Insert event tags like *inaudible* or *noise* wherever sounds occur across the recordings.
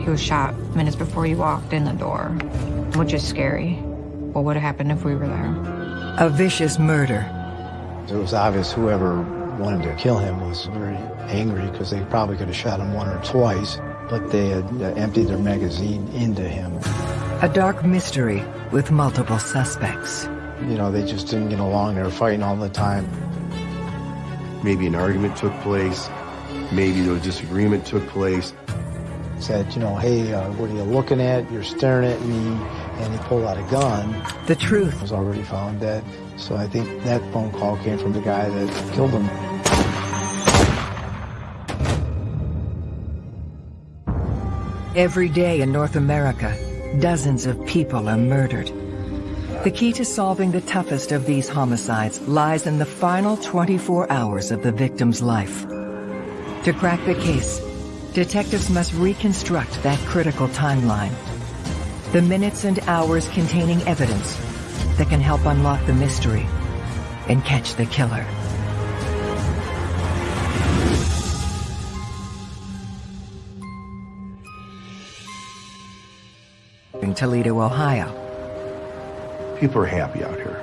He was shot minutes before he walked in the door, which is scary. What would have happened if we were there? A vicious murder. It was obvious whoever wanted to kill him was very angry because they probably could have shot him one or twice, but they had uh, emptied their magazine into him. A dark mystery with multiple suspects. You know, they just didn't get along. They were fighting all the time. Maybe an argument took place. Maybe a disagreement took place. Said, you know, hey, uh, what are you looking at? You're staring at me. And he pulled out a gun. The truth was already found dead. So I think that phone call came from the guy that killed him. Every day in North America, dozens of people are murdered. The key to solving the toughest of these homicides lies in the final 24 hours of the victim's life. To crack the case, detectives must reconstruct that critical timeline. The minutes and hours containing evidence that can help unlock the mystery and catch the killer. In Toledo, Ohio. People are happy out here.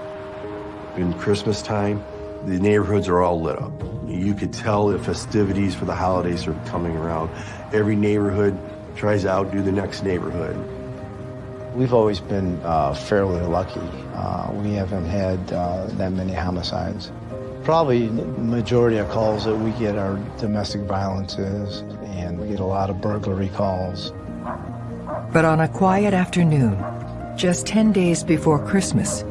In Christmas time, the neighborhoods are all lit up. You could tell the festivities for the holidays are coming around. Every neighborhood tries to outdo the next neighborhood. We've always been uh, fairly lucky. Uh, we haven't had uh, that many homicides. Probably the majority of calls that we get are domestic violences, and we get a lot of burglary calls. But on a quiet afternoon, just 10 days before Christmas,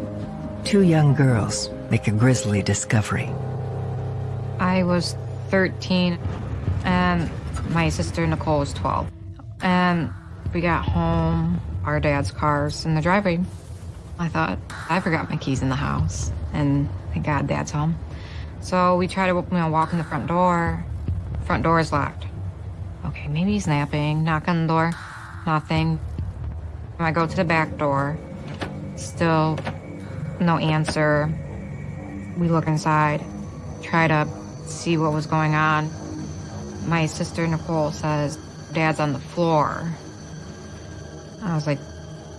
two young girls make a grisly discovery. I was 13, and my sister Nicole was 12. And we got home, our dad's car's in the driveway. I thought, I forgot my keys in the house, and thank God dad's home. So we try to you know, walk in the front door. Front door is locked. Okay, maybe he's napping. Knock on the door. Nothing. I go to the back door. Still no answer. We look inside. Try to see what was going on. My sister Nicole says, Dad's on the floor. I was like,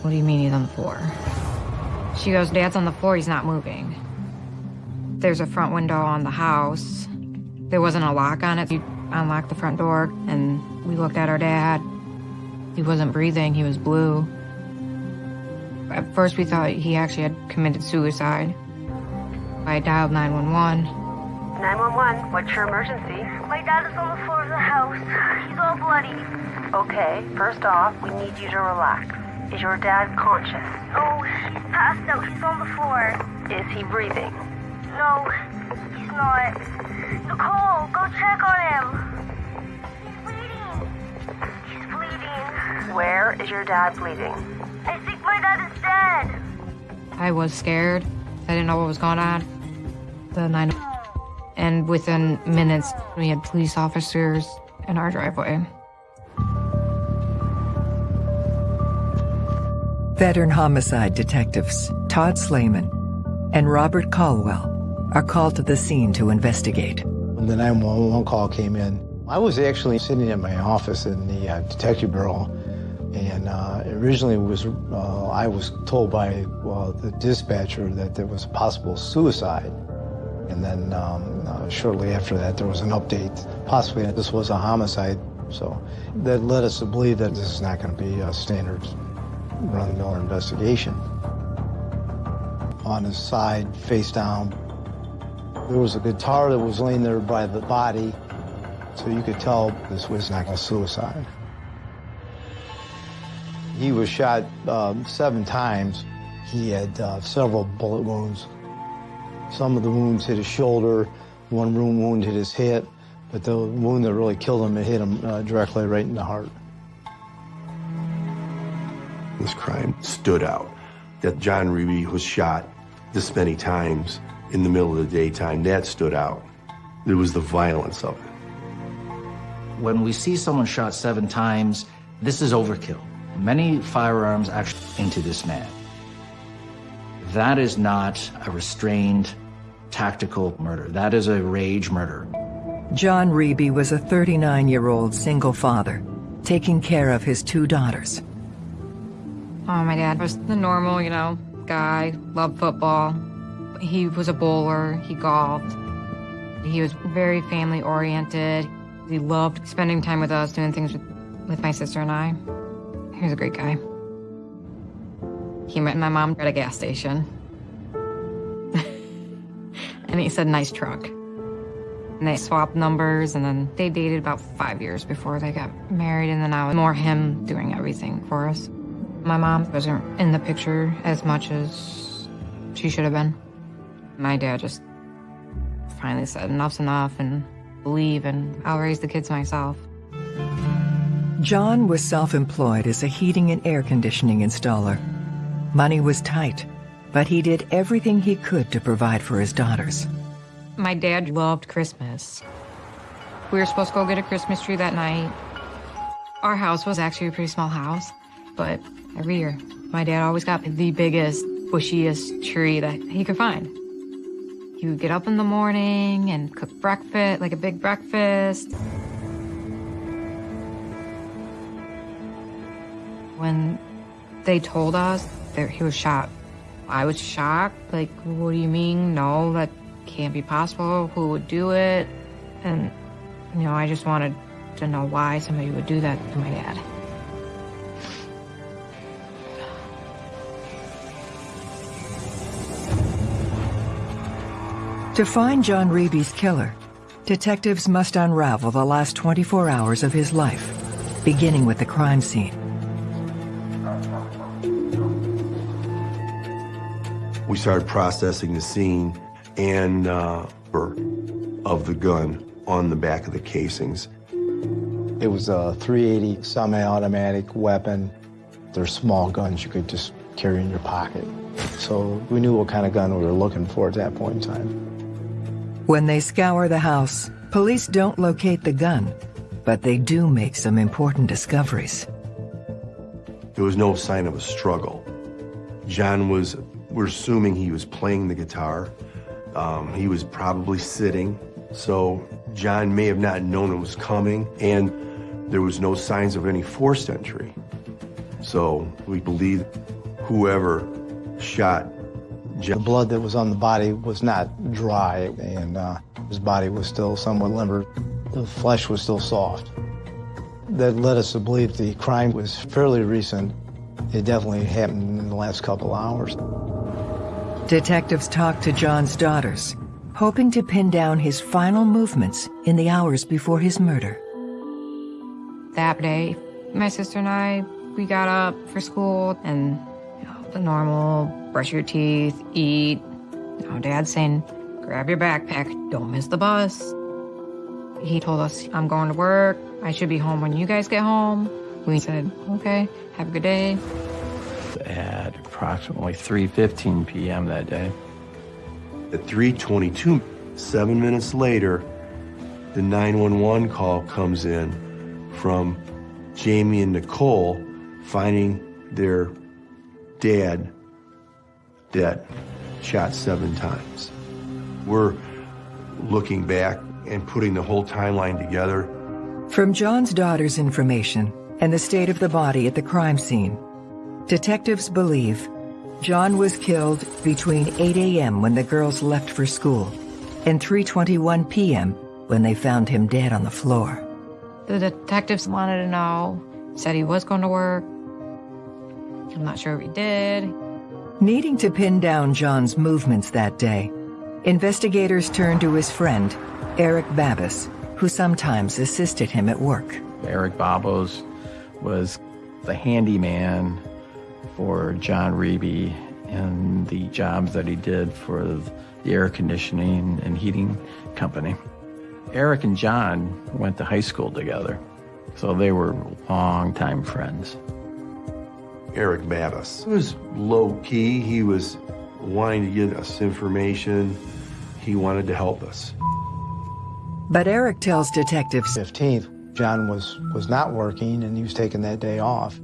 what do you mean he's on the floor? She goes, Dad's on the floor, he's not moving. There's a front window on the house. There wasn't a lock on it. You unlocked the front door, and we looked at our dad. He wasn't breathing, he was blue. At first, we thought he actually had committed suicide. I dialed 911. 911, what's your emergency? My dad is on the floor of the house. He's all bloody. Okay, first off, we need you to relax. Is your dad conscious? Oh, he's passed out. He's on the floor. Is he breathing? No, he's not. Nicole, go check on him. He's bleeding. He's bleeding. Where is your dad bleeding? I think my dad is dead. I was scared. I didn't know what was going on. The nine, and within minutes, we had police officers in our driveway. Veteran homicide detectives Todd Slayman and Robert Caldwell are called to the scene to investigate. When the 911 call came in, I was actually sitting in my office in the uh, detective bureau, and uh, originally was uh, I was told by the dispatcher that there was a possible suicide. And then um, uh, shortly after that, there was an update. Possibly this was a homicide. So that led us to believe that this is not going to be a standard run-of-the-mill investigation. On his side, face down, there was a guitar that was laying there by the body, so you could tell this was not a suicide. He was shot um, seven times. He had uh, several bullet wounds. Some of the wounds hit his shoulder, one wound hit his hip, but the wound that really killed him, it hit him uh, directly right in the heart. This crime stood out. That John Reeby was shot this many times in the middle of the daytime, that stood out. It was the violence of it. When we see someone shot seven times, this is overkill. Many firearms actually into this man. That is not a restrained, tactical murder. That is a rage murder. John Reeby was a 39-year-old single father taking care of his two daughters. Oh, my dad was the normal, you know, guy, loved football. He was a bowler, he golfed. He was very family oriented. He loved spending time with us, doing things with, with my sister and I. He was a great guy. He met my mom at a gas station. *laughs* and he said, nice truck. And they swapped numbers, and then they dated about five years before they got married, and then I was more him doing everything for us. My mom wasn't in the picture as much as she should have been. My dad just finally said enough's enough and leave, and I'll raise the kids myself. John was self-employed as a heating and air conditioning installer. Money was tight, but he did everything he could to provide for his daughters. My dad loved Christmas. We were supposed to go get a Christmas tree that night. Our house was actually a pretty small house, but every year, my dad always got the biggest, bushiest tree that he could find. He would get up in the morning and cook breakfast, like a big breakfast. When they told us he was shot, I was shocked. Like, what do you mean? No, that can't be possible. Who would do it? And, you know, I just wanted to know why somebody would do that to my dad. To find John Reeby's killer, detectives must unravel the last 24 hours of his life, beginning with the crime scene. We started processing the scene and uh, of the gun on the back of the casings. It was a 380 semi-automatic weapon. They're small guns you could just carry in your pocket. So we knew what kind of gun we were looking for at that point in time. When they scour the house, police don't locate the gun, but they do make some important discoveries. There was no sign of a struggle. John was, we're assuming he was playing the guitar. Um, he was probably sitting, so John may have not known it was coming, and there was no signs of any forced entry. So we believe whoever shot the blood that was on the body was not dry, and uh, his body was still somewhat limber. The flesh was still soft. That led us to believe the crime was fairly recent. It definitely happened in the last couple hours. Detectives talked to John's daughters, hoping to pin down his final movements in the hours before his murder. That day, my sister and I, we got up for school and you know, the normal brush your teeth, eat. You know, Dad's saying, grab your backpack, don't miss the bus. He told us, I'm going to work. I should be home when you guys get home. We said, okay, have a good day. At approximately 3.15 p.m. that day. At 3.22, seven minutes later, the 911 call comes in from Jamie and Nicole finding their dad dead, shot seven times. We're looking back and putting the whole timeline together. From John's daughter's information and the state of the body at the crime scene, detectives believe John was killed between 8 a.m. when the girls left for school and 3.21 p.m. when they found him dead on the floor. The detectives wanted to know, said he was going to work. I'm not sure if he did. Needing to pin down John's movements that day, investigators turned to his friend, Eric Babas, who sometimes assisted him at work. Eric Babos was the handyman for John Reeby and the jobs that he did for the air conditioning and heating company. Eric and John went to high school together, so they were longtime friends. Eric Mattis He was low key. He was wanting to get us information. He wanted to help us. But Eric tells detectives 15th, John was, was not working and he was taking that day off.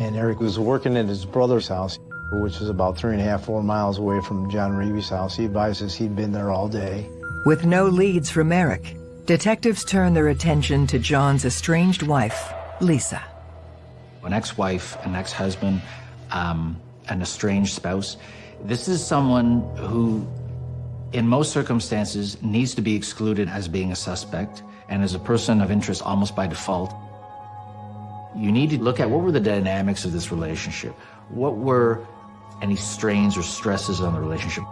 And Eric was working at his brother's house, which is about three and a half, four miles away from John Reeby's house. He advises he'd been there all day. With no leads from Eric, detectives turn their attention to John's estranged wife, Lisa. An ex-wife, an ex-husband, um, an estranged spouse. This is someone who, in most circumstances, needs to be excluded as being a suspect and as a person of interest almost by default. You need to look at what were the dynamics of this relationship? What were any strains or stresses on the relationship?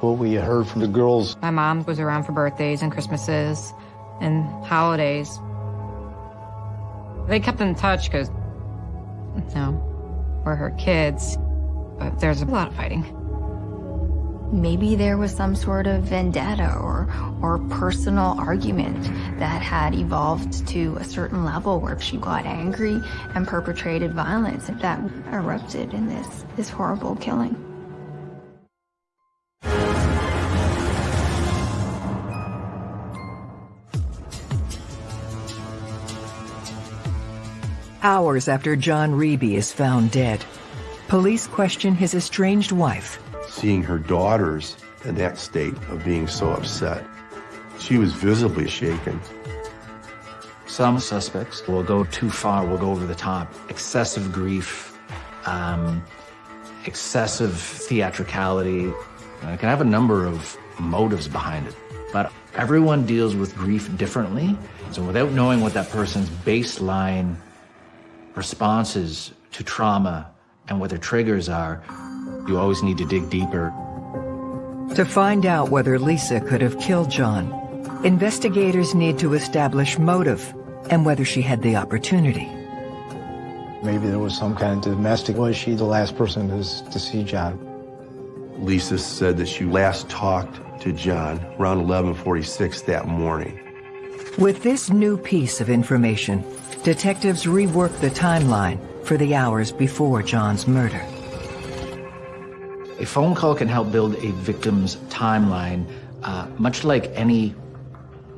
What we heard from the girls, My mom was around for birthdays and Christmases and holidays. They kept in touch because, you know, we're her kids, but there's a lot of fighting. Maybe there was some sort of vendetta or, or personal argument that had evolved to a certain level where she got angry and perpetrated violence that erupted in this, this horrible killing. Hours after John Reeby is found dead, police question his estranged wife. Seeing her daughters in that state of being so upset, she was visibly shaken. Some suspects will go too far, will go over the top. Excessive grief, um, excessive theatricality. Uh, It can have a number of motives behind it. But everyone deals with grief differently. So without knowing what that person's baseline responses to trauma and what their triggers are, you always need to dig deeper. To find out whether Lisa could have killed John, investigators need to establish motive and whether she had the opportunity. maybe there was some kind of domestic. Was she the last person to, to see John? Lisa said that she last talked to John around 1146 that morning. With this new piece of information, detectives rework the timeline for the hours before John's murder. A phone call can help build a victim's timeline, uh, much like any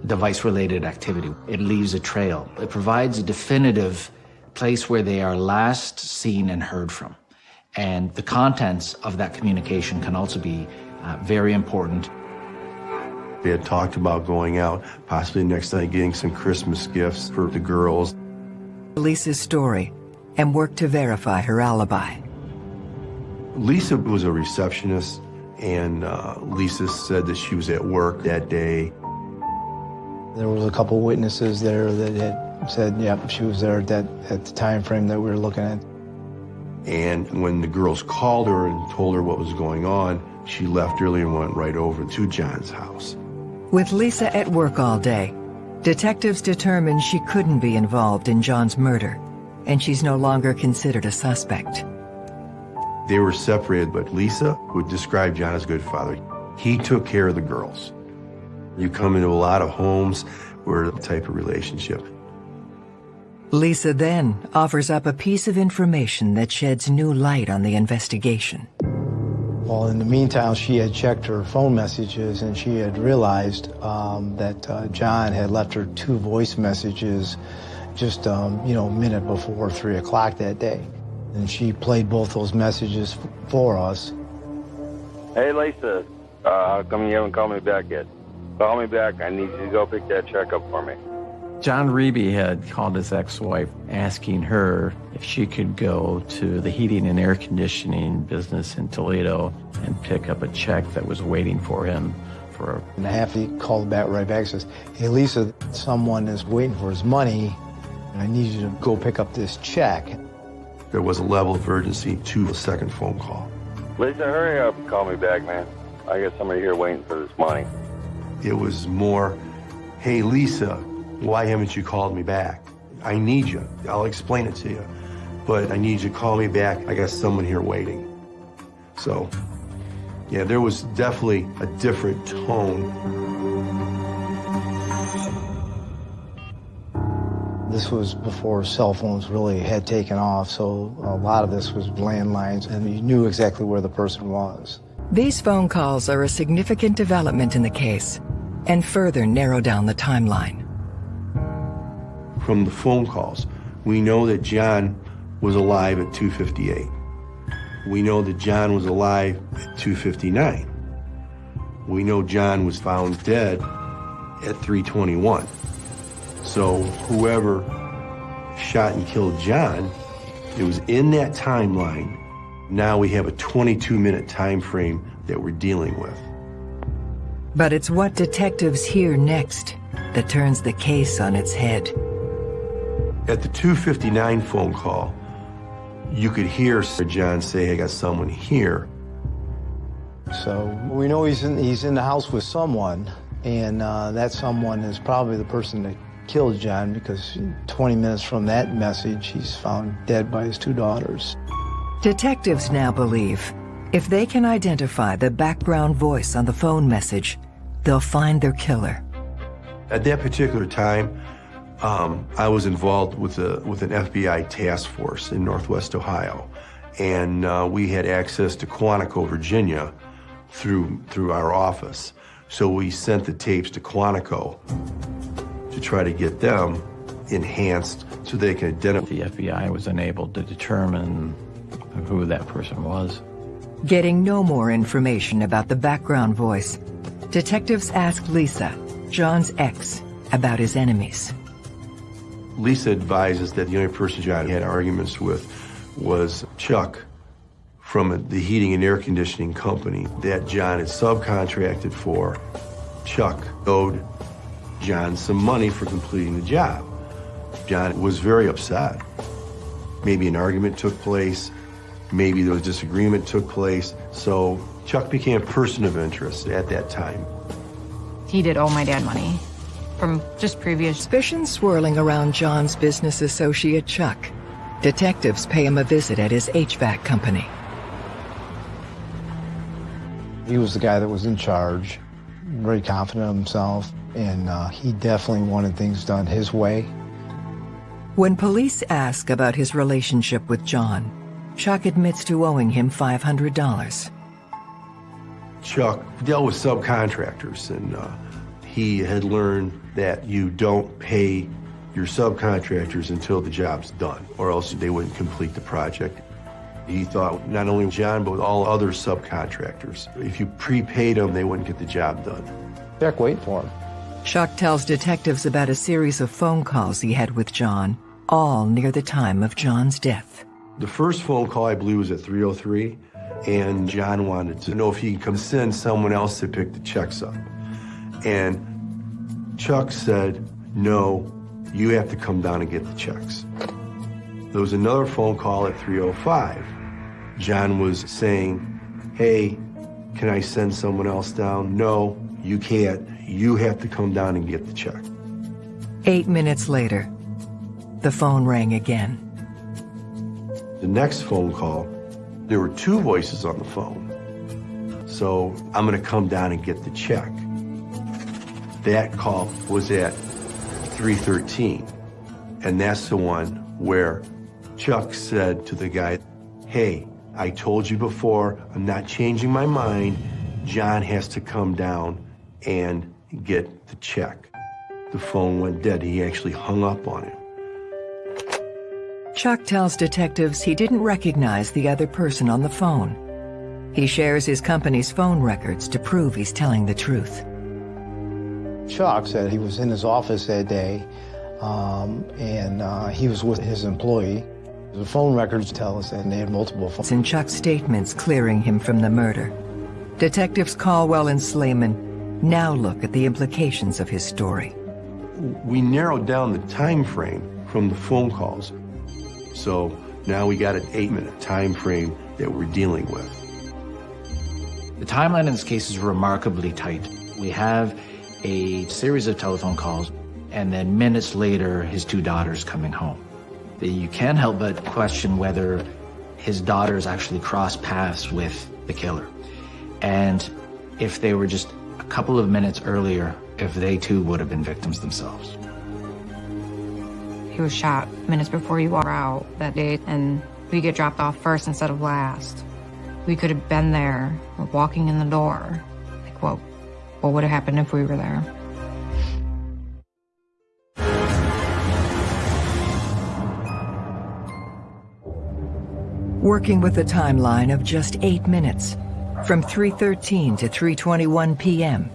device-related activity. It leaves a trail. It provides a definitive place where they are last seen and heard from. And the contents of that communication can also be uh, very important. They had talked about going out, possibly the next night getting some Christmas gifts for the girls. Lisa's story and work to verify her alibi. Lisa was a receptionist, and uh, Lisa said that she was at work that day. There was a couple witnesses there that had said, yep, she was there at, that, at the time frame that we were looking at. And when the girls called her and told her what was going on, she left early and went right over to John's house. With Lisa at work all day, detectives determined she couldn't be involved in John's murder, and she's no longer considered a suspect. They were separated, but Lisa would describe John as a good father. He took care of the girls. You come into a lot of homes where the type of relationship. Lisa then offers up a piece of information that sheds new light on the investigation. Well, in the meantime, she had checked her phone messages and she had realized um, that uh, John had left her two voice messages just, um, you know, a minute before 3 o'clock that day. And she played both those messages f- for us. Hey, Lisa, uh, how come you haven't called me back yet? Call me back. I need you to go pick that check up for me. John Reeby had called his ex-wife asking her if she could go to the heating and air conditioning business in Toledo and pick up a check that was waiting for him for And half he called back right back, says, hey, Lisa, someone is waiting for his money. And I need you to go pick up this check. There was a level of urgency to the second phone call. Lisa, hurry up and call me back, man. I got somebody here waiting for this money. It was more, hey, Lisa, why haven't you called me back? I need you. I'll explain it to you. But I need you to call me back. I got someone here waiting. So, yeah, there was definitely a different tone. This was before cell phones really had taken off, so a lot of this was landlines, and you knew exactly where the person was. These phone calls are a significant development in the case and further narrow down the timeline. From the phone calls, we know that John was alive at 258. We know that John was alive at 259. We know John was found dead at 321. So whoever shot and killed John, it was in that timeline. Now we have a 22 minute time frame that we're dealing with. But it's what detectives hear next that turns the case on its head. At the 259 phone call, you could hear Sir John say, I got someone here. So we know he's in, he's in the house with someone, and uh, that someone is probably the person that killed John because 20 minutes from that message, he's found dead by his two daughters. Detectives now believe if they can identify the background voice on the phone message, they'll find their killer. At that particular time, um, I was involved with, a, with an FBI task force in Northwest Ohio, and uh, we had access to Quantico, Virginia, through, through our office. So we sent the tapes to Quantico to try to get them enhanced so they can identify. The FBI was unable to determine who that person was. Getting no more information about the background voice, detectives asked Lisa, John's ex, about his enemies. Lisa advises that the only person John had arguments with was Chuck from the heating and air conditioning company that John had subcontracted for. Chuck owed John some money for completing the job. John was very upset. Maybe an argument took place, maybe there was disagreement took place, so Chuck became a person of interest at that time. He did owe my dad money from just previous. Suspicion swirling around John's business associate Chuck. Detectives pay him a visit at his HVAC company. He was the guy that was in charge, very confident of himself, and uh, he definitely wanted things done his way. When police ask about his relationship with John, Chuck admits to owing him $500. Chuck dealt with subcontractors, and uh, he had learned that you don't pay your subcontractors until the job's done, or else they wouldn't complete the project. He thought not only John, but all other subcontractors, if you prepaid them, they wouldn't get the job done. Jack, wait for him. Chuck tells detectives about a series of phone calls he had with John, all near the time of John's death. The first phone call, I believe, was at 303, and John wanted to know if he could come send someone else to pick the checks up. And Chuck said, no, you have to come down and get the checks. There was another phone call at 305. John was saying, hey, can I send someone else down? No, you can't. You have to come down and get the check. Eight minutes later, the phone rang again. The next phone call, there were two voices on the phone. So I'm gonna come down and get the check. That call was at 313. And that's the one where Chuck said to the guy, hey, I told you before, I'm not changing my mind. John has to come down and get the check. The phone went dead. He actually hung up on him. Chuck tells detectives he didn't recognize the other person on the phone. He shares his company's phone records to prove he's telling the truth. Chuck said he was in his office that day um, and uh, he was with his employee. The phone records tell us that they had multiple phones. In Chuck's statements clearing him from the murder, detectives Caldwell and Slayman now look at the implications of his story. We narrowed down the time frame from the phone calls. So now we got an eight-minute time frame that we're dealing with. The timeline in this case is remarkably tight. We have a series of telephone calls, and then minutes later, his two daughters coming home. You can't help but question whether his daughters actually crossed paths with the killer. And if they were just a couple of minutes earlier, if they too would have been victims themselves. He was shot minutes before you were out that day, and we get dropped off first instead of last. We could have been there, walking in the door. Like, what, what would have happened if we were there? Working with a timeline of just eight minutes, from 3.13 to 3.21 p.m.,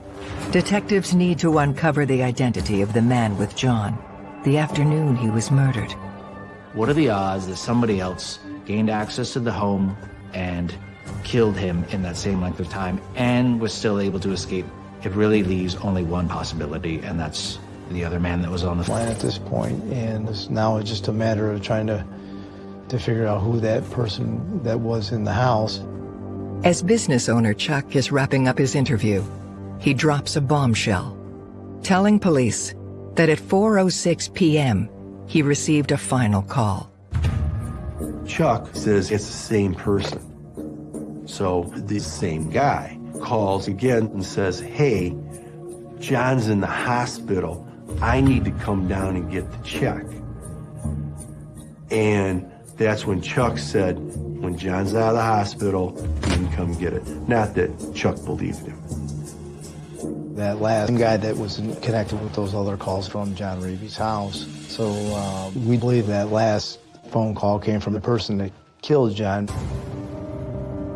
detectives need to uncover the identity of the man with John, the afternoon he was murdered. What are the odds that somebody else gained access to the home and killed him in that same length of time and was still able to escape? It really leaves only one possibility, and that's the other man that was on the line at this point, and it's now it's just a matter of trying to to figure out who that person that was in the house. As business owner Chuck is wrapping up his interview, he drops a bombshell, telling police that at 4.06 p.m., he received a final call. Chuck says it's the same person. So the same guy calls again and says, hey, John's in the hospital. I need to come down and get the check. And that's when Chuck said, when John's out of the hospital, he can come get it. Not that Chuck believed him. That last guy that was connected with those other calls from John Reeby's house. So uh, we believe that last phone call came from the person that killed John.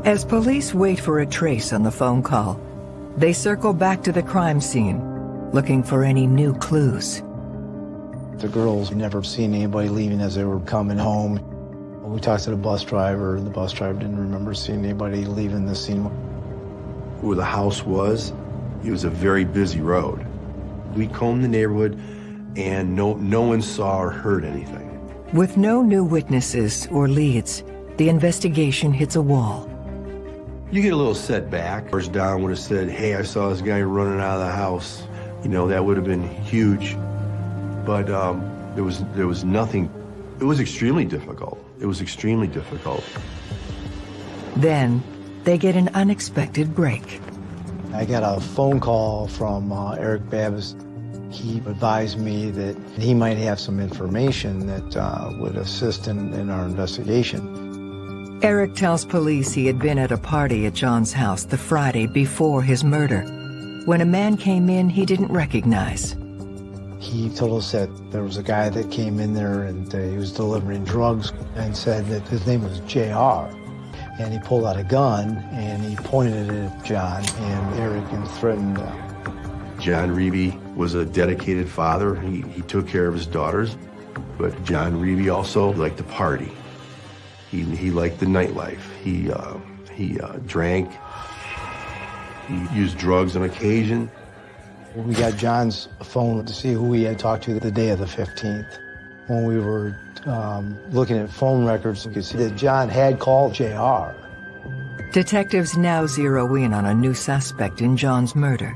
As police wait for a trace on the phone call, they circle back to the crime scene, looking for any new clues. The girls never seen anybody leaving as they were coming home. We talked to the bus driver. And the bus driver didn't remember seeing anybody leaving the scene. Where the house was, it was a very busy road. We combed the neighborhood, and no, no one saw or heard anything. With no new witnesses or leads, the investigation hits a wall. You get a little setback. First Don would have said, hey, I saw this guy running out of the house. You know, that would have been huge. But um, there, was, there was nothing. It was extremely difficult. It was extremely difficult. Then they get an unexpected break. I got a phone call from uh, Eric Babbis. He advised me that he might have some information that uh, would assist in, in our investigation. Eric tells police he had been at a party at John's house the Friday before his murder, when a man came in he didn't recognize. He told us that there was a guy that came in there and uh, he was delivering drugs and said that his name was JR. And he pulled out a gun and he pointed it at John and Eric and threatened uh, John Reeby was a dedicated father. He, he took care of his daughters. But John Reeby also liked to party. He, he liked the nightlife. He, uh, he uh, drank. He used drugs on occasion. We got John's phone to see who he had talked to the day of the 15th. When we were um, looking at phone records, we could see that John had called JR. Detectives now zero in on a new suspect in John's murder.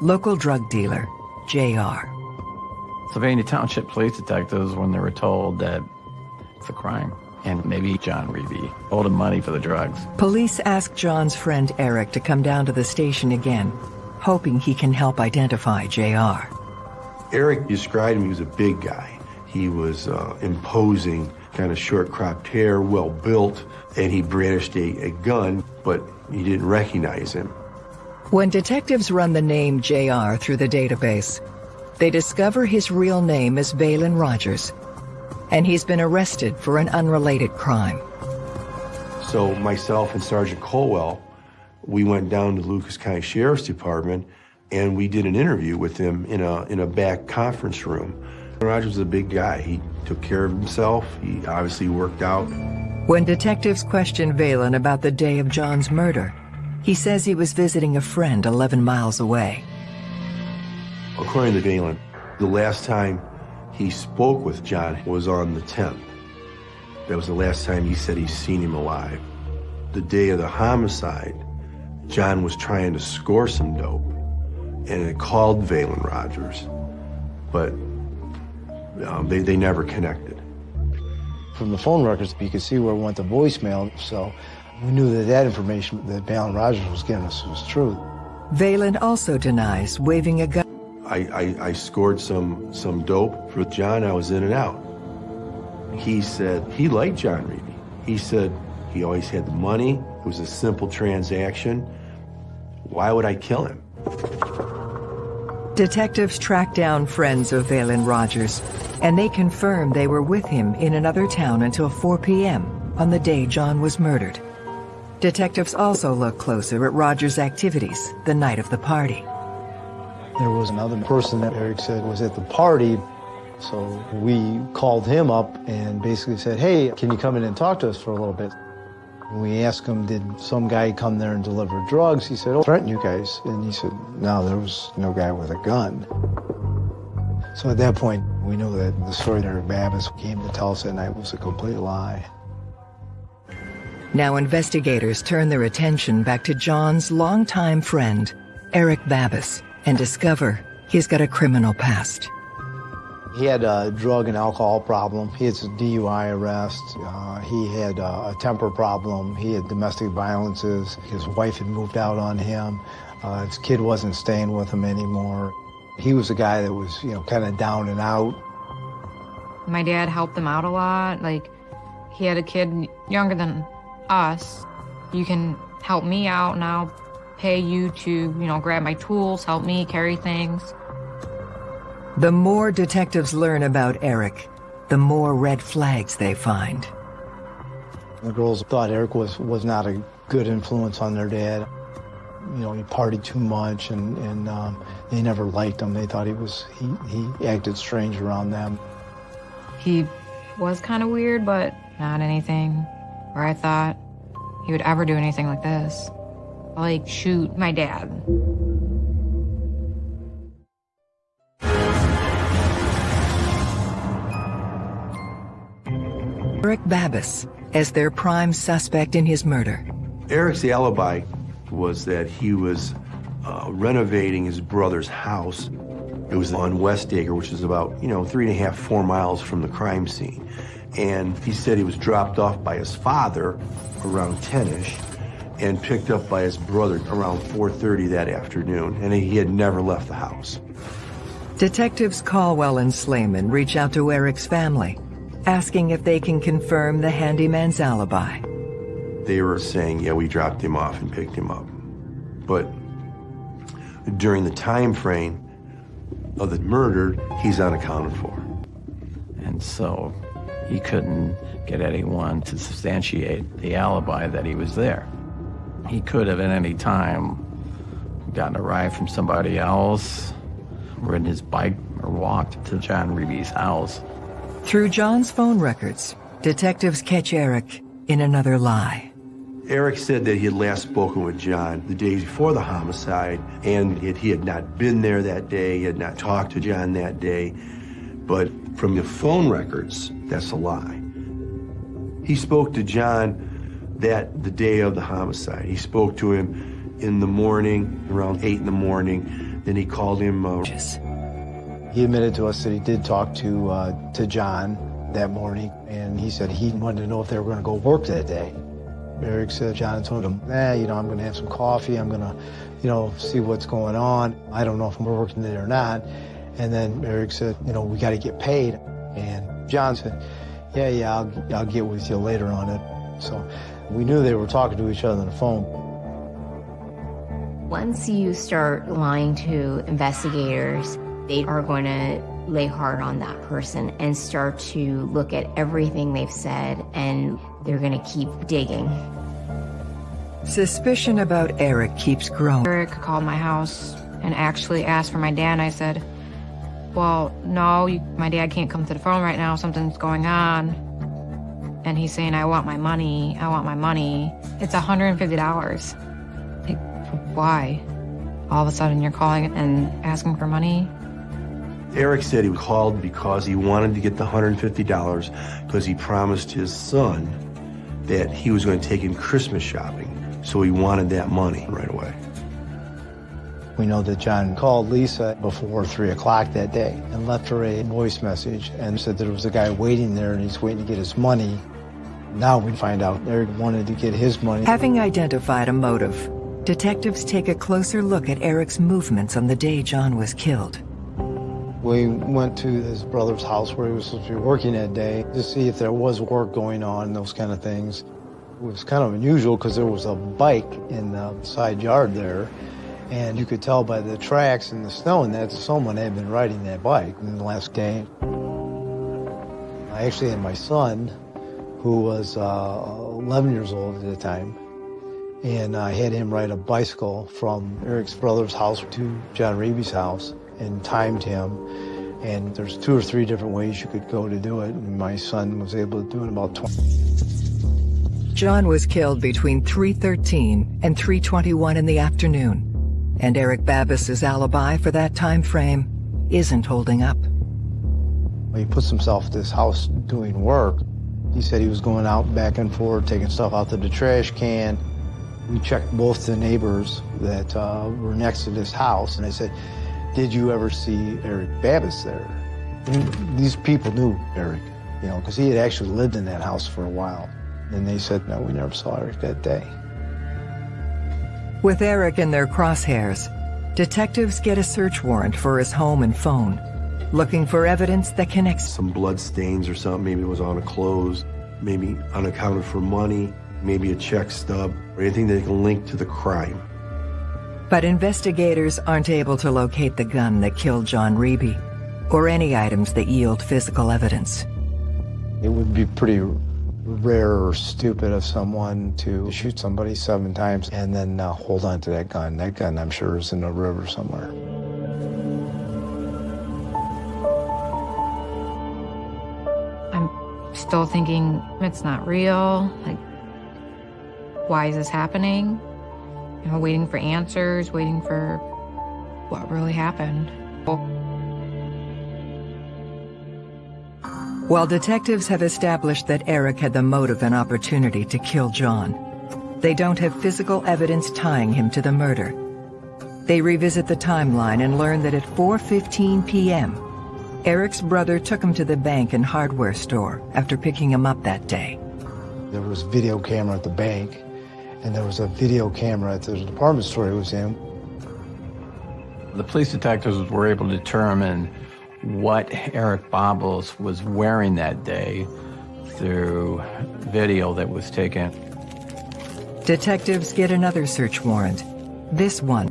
Local drug dealer, JR. Sylvania Township police detectives, when they were told that it's a crime, and maybe John Reeby owed him money for the drugs. Police asked John's friend Eric to come down to the station again hoping he can help identify JR. Eric described him, he was a big guy. He was uh, imposing, kind of short-cropped hair, well-built, and he brandished a, a gun, but you didn't recognize him. When detectives run the name JR through the database, they discover his real name is Valen Rogers, and he's been arrested for an unrelated crime. So myself and Sergeant Caldwell we went down to Lucas County Sheriff's Department and we did an interview with him in a, in a back conference room. Rogers was a big guy. He took care of himself. He obviously worked out. When detectives questioned Valen about the day of John's murder, he says he was visiting a friend 11 miles away. According to Valen, the last time he spoke with John was on the 10th. That was the last time he said he's seen him alive. The day of the homicide, John was trying to score some dope, and it called Valen Rogers, but um, they, they never connected. From the phone records, you could see where it went to voicemail, so we knew that that information that Valen Rogers was giving us was true. Valen also denies waving a gun. I, I, I scored some, some dope for John. I was in and out. He said he liked John Reeby. He said he always had the money. It was a simple transaction. Why would I kill him? Detectives tracked down friends of Valen Rogers, and they confirmed they were with him in another town until 4 p.m. on the day John was murdered. Detectives also looked closer at Rogers' activities the night of the party. There was another person that Eric said was at the party So we called him up and basically said, hey, can you come in and talk to us for a little bit? We asked him, did some guy come there and deliver drugs? He said, oh, threaten you guys. And he said, no, there was no guy with a gun. So at that point, we knew that the story that Babbis came to tell us that night was a complete lie. Now investigators turn their attention back to John's longtime friend, Eric Babbis, and discover he's got a criminal past. He had a drug and alcohol problem. He had a DUI arrest. Uh, he had a temper problem. He had domestic violences. His wife had moved out on him. Uh, his kid wasn't staying with him anymore. He was a guy that was, you know, kind of down and out. My dad helped him out a lot. Like, he had a kid younger than us. You can help me out and I'll pay you to, you know, grab my tools, help me carry things. The more detectives learn about Eric, the more red flags they find. The girls thought Eric was, was not a good influence on their dad. You know, he partied too much and, and um, they never liked him. They thought he was, he, he acted strange around them. He was kind of weird, but not anything where I thought he would ever do anything like this. Like shoot my dad. Eric Babbis as their prime suspect in his murder. Eric's alibi was that he was uh, renovating his brother's house. It was on West Acre, which is about, you know, three and a half, four miles from the crime scene. And he said he was dropped off by his father around 10-ish and picked up by his brother around 4.30 that afternoon, and he had never left the house. Detectives Caldwell and Slayman reach out to Eric's family asking if they can confirm the handyman's alibi. They were saying, yeah, we dropped him off and picked him up. But during the time frame of the murder, he's unaccounted for. And so he couldn't get anyone to substantiate the alibi that he was there. He could have at any time gotten a ride from somebody else, ridden his bike or walked to John Reeby's house. Through John's phone records, detectives catch Eric in another lie. Eric said that he had last spoken with John the day before the homicide, and that he had not been there that day, he had not talked to John that day. But from the phone records, that's a lie. He spoke to John that the day of the homicide. He spoke to him in the morning, around 8 in the morning. Then he called him. Uh, he admitted to us that he did talk to, uh, to John that morning, and he said he wanted to know if they were going to go work that day. Eric said John told him, eh, you know, I'm going to have some coffee. I'm going to, you know, see what's going on. I don't know if we're working today or not. And then Eric said, you know, we got to get paid. And John said, yeah, yeah, I'll, I'll get with you later on it. So we knew they were talking to each other on the phone. Once you start lying to investigators, they are going to lay hard on that person and start to look at everything they've said and they're going to keep digging. Suspicion about Eric keeps growing. Eric called my house and actually asked for my dad. I said, well, no, you, my dad can't come to the phone right now. Something's going on. And he's saying, I want my money. I want my money. It's $150. Like, why? All of a sudden you're calling and asking for money? Eric said he was called because he wanted to get the $150 because he promised his son that he was going to take him Christmas shopping. So he wanted that money right away. We know that John called Lisa before 3 o'clock that day and left her a voice message and said that there was a guy waiting there and he's waiting to get his money. Now we find out Eric wanted to get his money. Having identified a motive, detectives take a closer look at Eric's movements on the day John was killed. We went to his brother's house where he was supposed to be working that day to see if there was work going on, those kind of things. It was kind of unusual because there was a bike in the side yard there, and you could tell by the tracks and the snow and that someone had been riding that bike in the last day. I actually had my son, who was uh, 11 years old at the time, and I had him ride a bicycle from Eric's brother's house to John Reeby's house and timed him. And there's two or three different ways you could go to do it. And my son was able to do it in about 20. John was killed between 3.13 and 3.21 in the afternoon. And Eric Babis's alibi for that time frame isn't holding up. He puts himself at this house doing work. He said he was going out back and forth, taking stuff out to the trash can. We checked both the neighbors that uh, were next to this house, and I said, did you ever see Eric Babis there? And these people knew Eric, you know, because he had actually lived in that house for a while. And they said, no, we never saw Eric that day. With Eric in their crosshairs, detectives get a search warrant for his home and phone, looking for evidence that connects. Some blood stains or something, maybe it was on a clothes, maybe unaccounted for money, maybe a check stub, or anything that can link to the crime. But investigators aren't able to locate the gun that killed John Reeby, or any items that yield physical evidence. It would be pretty rare or stupid of someone to shoot somebody seven times and then uh, hold on to that gun. That gun, I'm sure, is in the river somewhere. I'm still thinking it's not real. Like, why is this happening? You know, waiting for answers, waiting for what really happened. While detectives have established that Eric had the motive and opportunity to kill John, they don't have physical evidence tying him to the murder. They revisit the timeline and learn that at 4.15 p.m., Eric's brother took him to the bank and hardware store after picking him up that day. There was video camera at the bank, and there was a video camera at the department store he was in. The police detectives were able to determine what Eric Babis was wearing that day through video that was taken. Detectives get another search warrant, this one.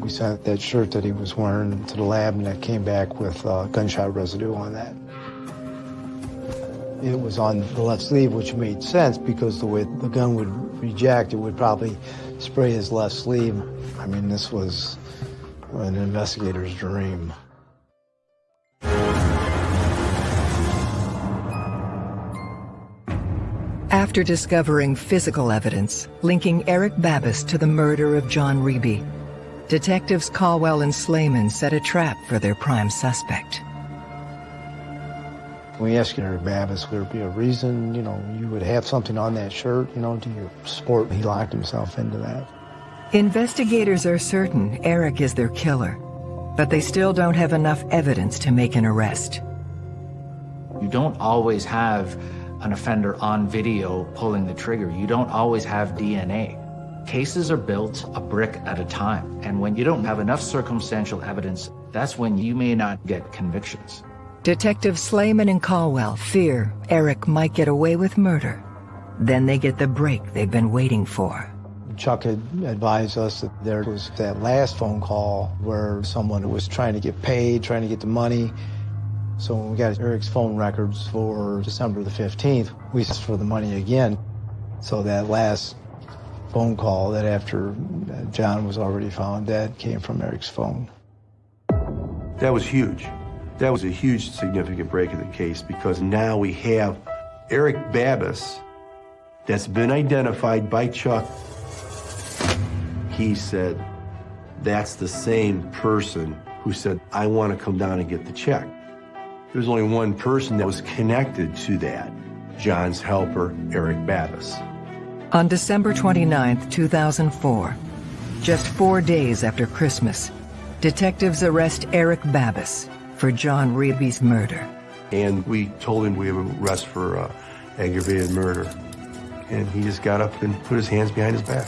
We sent that shirt that he was wearing to the lab, and that came back with uh, gunshot residue on that. It was on the left sleeve, which made sense because the way the gun would reject, it would probably spray his left sleeve. I mean, this was an investigator's dream. After discovering physical evidence linking Eric Babis to the murder of John Reeby, detectives Caldwell and Slayman set a trap for their prime suspect. We asked Eric Babis, would there be a reason, you know, you would have something on that shirt, you know, to your sport? He locked himself into that. Investigators are certain Eric is their killer, but they still don't have enough evidence to make an arrest. You don't always have an offender on video pulling the trigger. You don't always have DNA. Cases are built a brick at a time. And when you don't have enough circumstantial evidence, that's when you may not get convictions. Detectives Slayman and Caldwell fear Eric might get away with murder. Then they get the break they've been waiting for. Chuck had advised us that there was that last phone call where someone was trying to get paid, trying to get the money. So when we got Eric's phone records for December the 15th, we asked for the money again. So that last phone call that after uh, John was already found dead came from Eric's phone. That was huge. That was a huge significant break in the case because now we have Eric Babis that's been identified by Chuck. He said that's the same person who said, I want to come down and get the check. There's only one person that was connected to that, John's helper, Eric Babis. On December 29, 2004, just four days after Christmas, detectives arrest Eric Babis for John Reeby's murder. And we told him we have a arrest for uh, aggravated murder. And he just got up and put his hands behind his back.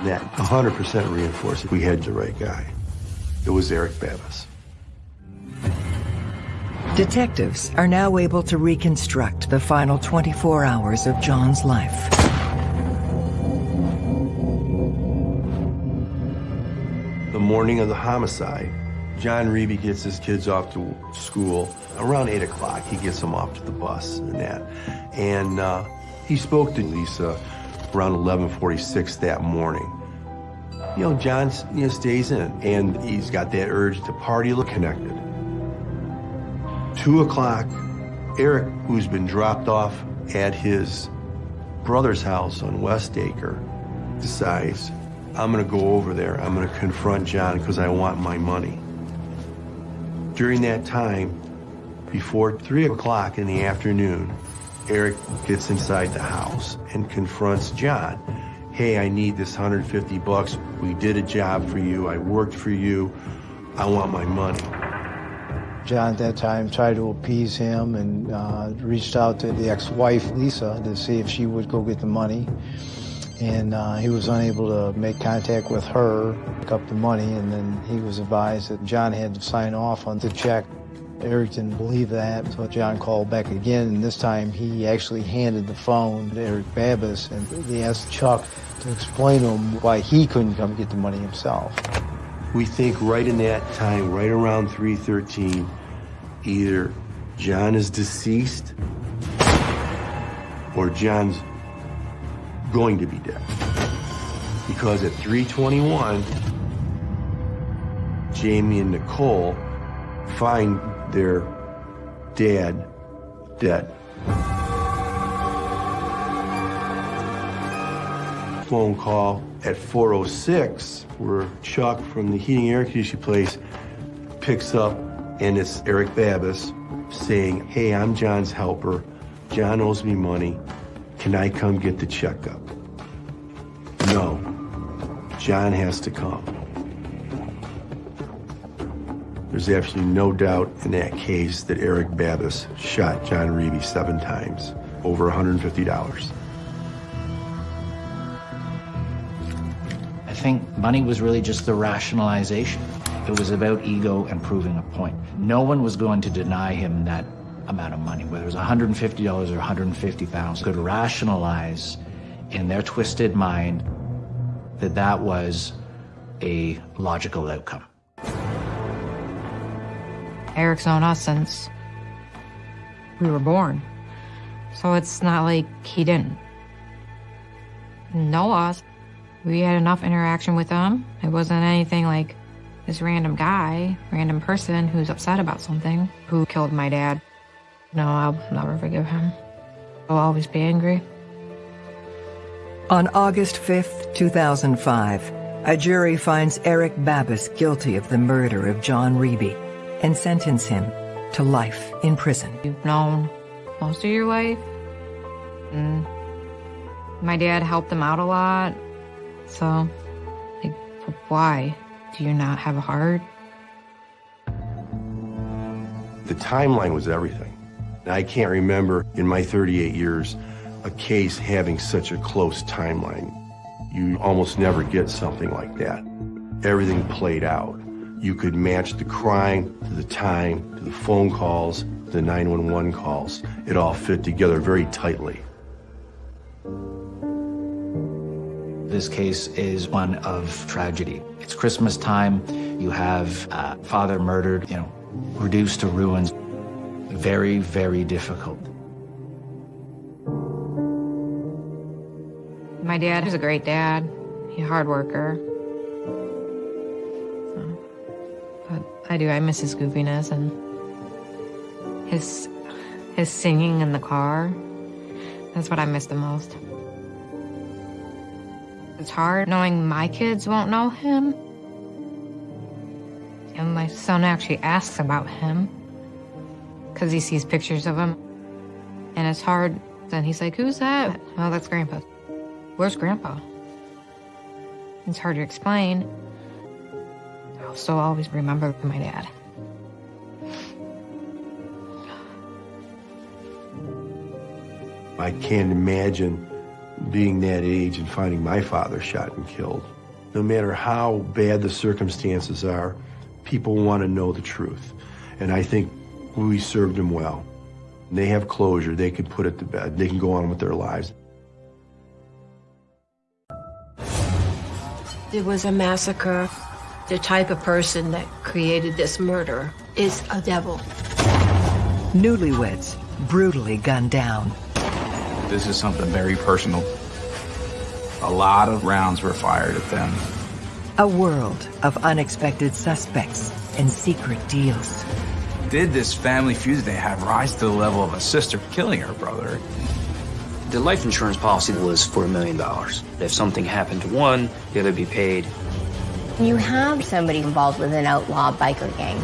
And that 100% reinforced we had the right guy. It was Eric Babis. Detectives are now able to reconstruct the final 24 hours of John's life. The morning of the homicide, John Reeby gets his kids off to school. Around 8 o'clock, he gets them off to the bus and that. And uh, he spoke to Lisa around 1146 that morning. You know, John you know, stays in, and he's got that urge to party, look connected. Two o'clock, Eric, who's been dropped off at his brother's house on West Acre, decides, I'm gonna go over there. I'm gonna confront John because I want my money. During that time, before three o'clock in the afternoon, Eric gets inside the house and confronts John. Hey, I need this 150 bucks. We did a job for you. I worked for you. I want my money. John at that time tried to appease him and uh, reached out to the ex-wife, Lisa, to see if she would go get the money. And uh, he was unable to make contact with her, pick up the money, and then he was advised that John had to sign off on the check. Eric didn't believe that, so John called back again, and this time he actually handed the phone to Eric Babis, and he asked Chuck to explain to him why he couldn't come get the money himself. We think right in that time, right around 313, either John is deceased or John's going to be dead. Because at 321, Jamie and Nicole find their dad dead. Phone call at 406 where Chuck from the heating air conditioning place picks up and it's Eric Babis saying, hey, I'm John's helper. John owes me money. Can I come get the checkup? No. John has to come. There's absolutely no doubt in that case that Eric Babis shot John Reeby seven times, over $150. I think money was really just the rationalization. It was about ego and proving a point. No one was going to deny him that amount of money, whether it was $150 or 150,000, could rationalize in their twisted mind that that was a logical outcome. Eric's known us since we were born. So it's not like he didn't know us. We had enough interaction with him. It wasn't anything like this random guy, random person who's upset about something, who killed my dad. No, I'll never forgive him. I'll always be angry. On August 5th, 2005, a jury finds Eric Babis guilty of the murder of John Reeby and sentence him to life in prison. You've known most of your life. And my dad helped him out a lot. So, like, why? Do you not have a heart? The timeline was everything. I can't remember in my 38 years a case having such a close timeline. You almost never get something like that. Everything played out. You could match the crime to the time, to the phone calls, the 911 calls. It all fit together very tightly. This case is one of tragedy. It's Christmas time. You have father murdered, you know, reduced to ruins. Very, very difficult. My dad was a great dad. He's a hard worker. But I do, I miss his goofiness and his, his singing in the car. That's what I miss the most. It's hard knowing my kids won't know him. And my son actually asks about him because he sees pictures of him. And it's hard. Then he's like, who's that? Oh, that's Grandpa. Where's Grandpa? It's hard to explain. I'll still always remember my dad. I can't imagine being that age and finding my father shot and killed. No matter how bad the circumstances are, people want to know the truth. And I think we served them well. They have closure. They can put it to bed. They can go on with their lives. It was a massacre. The type of person that created this murder is a devil. Newlyweds brutally gunned down. This is something very personal. A lot of rounds were fired at them. A world of unexpected suspects and secret deals. did this family feud they have rise to the level of a sister killing her brother? The life insurance policy was for a million dollars. If something happened to one, the other be paid. You have somebody involved with an outlaw biker gang.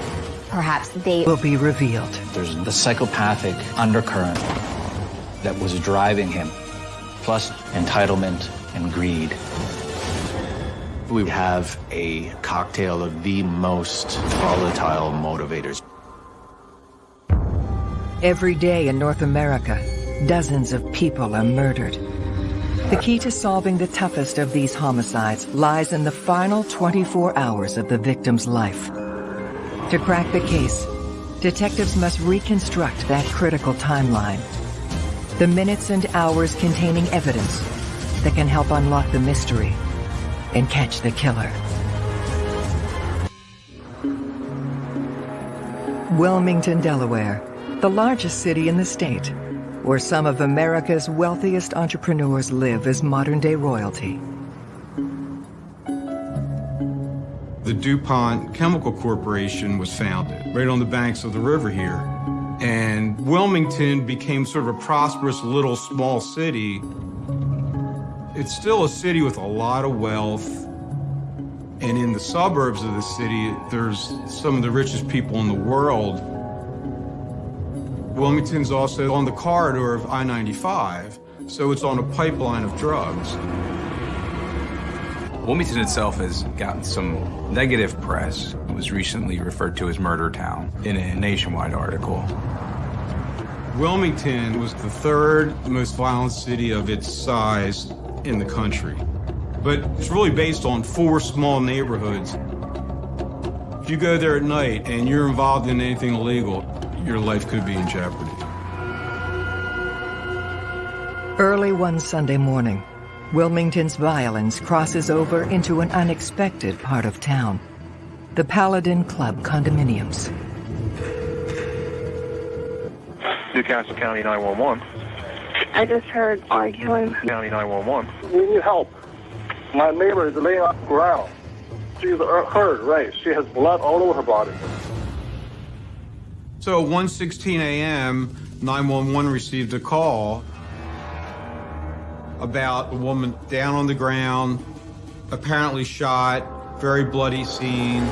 Perhaps they will be revealed. There's the psychopathic undercurrent that was driving him, plus entitlement and greed. We have a cocktail of the most volatile motivators. Every day in North America, dozens of people are murdered. The key to solving the toughest of these homicides lies in the final 24 hours of the victim's life. To crack the case, detectives must reconstruct that critical timeline. The minutes and hours containing evidence that can help unlock the mystery and catch the killer. Wilmington, Delaware, the largest city in the state, where some of America's wealthiest entrepreneurs live as modern-day royalty. The DuPont Chemical Corporation was founded right on the banks of the river here. And Wilmington became sort of a prosperous little small city. It's still a city with a lot of wealth. And in the suburbs of the city, there's some of the richest people in the world. Wilmington's also on the corridor of I-95, so it's on a pipeline of drugs. Wilmington itself has gotten some negative press. It was recently referred to as Murder Town in a nationwide article. Wilmington was the third most violent city of its size in the country. But it's really based on four small neighborhoods. If you go there at night and you're involved in anything illegal, your life could be in jeopardy. Early one Sunday morning, Wilmington's violence crosses over into an unexpected part of town. The Paladin Club condominiums. New Castle County 911. I just heard arguing. County 911. We need help. My neighbor is laying on the ground. She's hurt, right? She has blood all over her body. So 1:16 a.m., 911 received a call about a woman down on the ground, apparently shot, very bloody scene.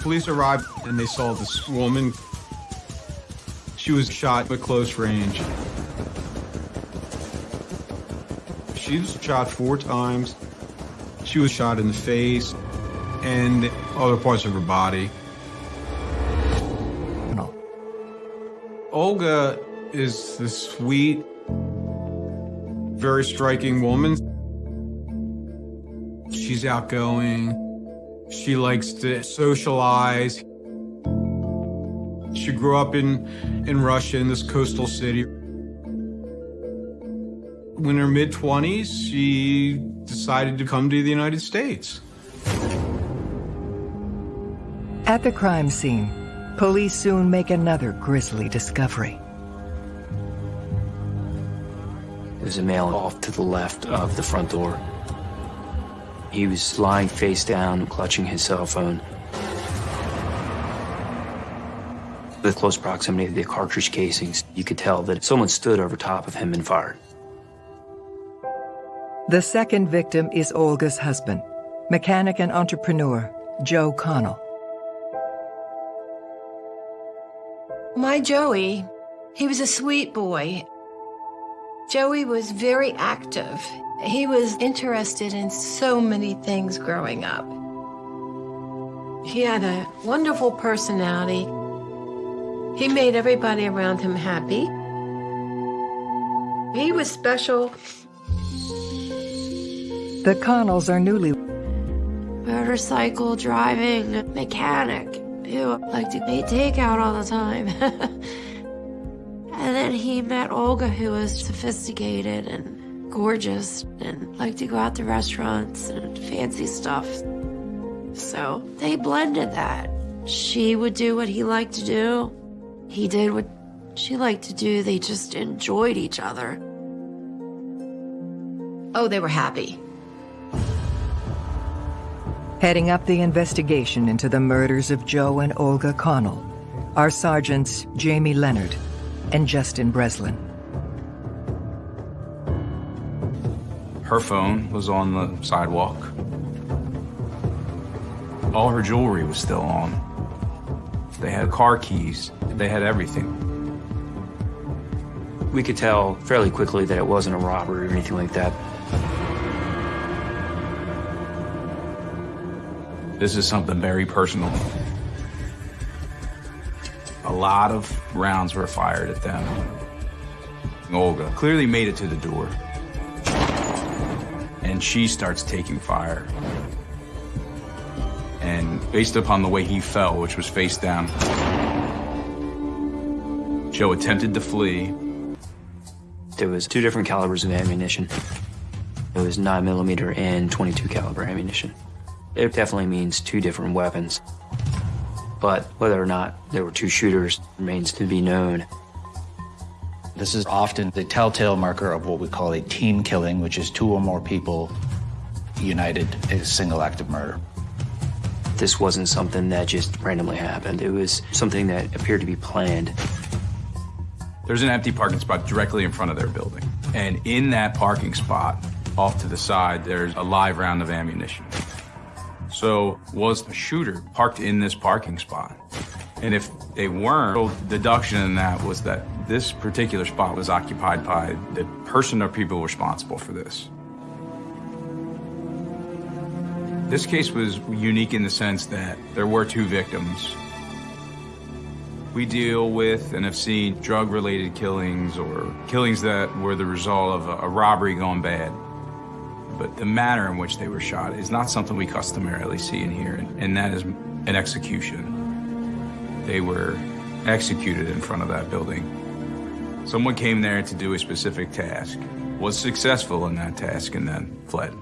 Police arrived and they saw this woman. She was shot at close range. She was shot four times. She was shot in the face and other parts of her body. No. Olga is this sweet, very striking woman. She's outgoing. She likes to socialize. She grew up in, in Russia, in this coastal city. In her mid-20s, she decided to come to the United States. At the crime scene, police soon make another grisly discovery. There's a male off to the left of the front door. He was lying face down, clutching his cell phone. The close proximity of the cartridge casings, you could tell that someone stood over top of him and fired. The second victim is Olga's husband, mechanic and entrepreneur, Joe Connell. My Joey, he was a sweet boy. Joey was very active. He was interested in so many things growing up. He had a wonderful personality. He made everybody around him happy. He was special. The Connells are newly Motorcycle driving mechanic who liked to eat takeout all the time. *laughs* and then he met Olga, who was sophisticated and gorgeous and liked to go out to restaurants and fancy stuff. So they blended that. She would do what he liked to do. He did what she liked to do. They just enjoyed each other. Oh, they were happy. Heading up the investigation into the murders of Joe and Olga Connell are Sergeants Jamie Leonard and Justin Breslin. Her phone was on the sidewalk. All her jewelry was still on. They had car keys. They had everything. We could tell fairly quickly that it wasn't a robbery or anything like that. This is something very personal. A lot of rounds were fired at them. Olga clearly made it to the door. And she starts taking fire. And based upon the way he fell, which was face down, Joe attempted to flee. There was two different calibers of ammunition. It was 9 millimeter and 22 caliber ammunition. It definitely means two different weapons. But whether or not there were two shooters remains to be known. This is often the telltale marker of what we call a team killing, which is two or more people united in a single act of murder. This wasn't something that just randomly happened. It was something that appeared to be planned. There's an empty parking spot directly in front of their building. And in that parking spot, off to the side, there's a live round of ammunition. So was the shooter parked in this parking spot? And if they weren't, the deduction in that was that this particular spot was occupied by the person or people responsible for this. This case was unique in the sense that there were two victims. We deal with and have seen drug-related killings or killings that were the result of a, robbery gone bad. But the manner in which they were shot is not something we customarily see in here, and, and that is an execution. They were executed in front of that building. Someone came there to do a specific task, was successful in that task, and then fled.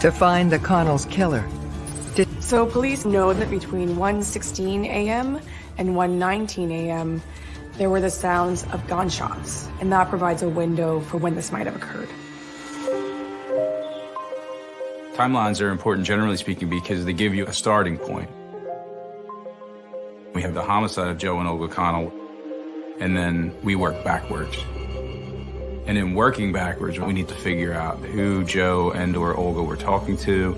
To find the Connell's killer, So police know that between 1:16 a.m. and 1:19 a.m. there were the sounds of gunshots, and that provides a window for when this might have occurred. Timelines are important, generally speaking, because they give you a starting point. We have the homicide of Joe and Olga Connell, and then we work backwards. And in working backwards, we need to figure out who Joe and or Olga were talking to,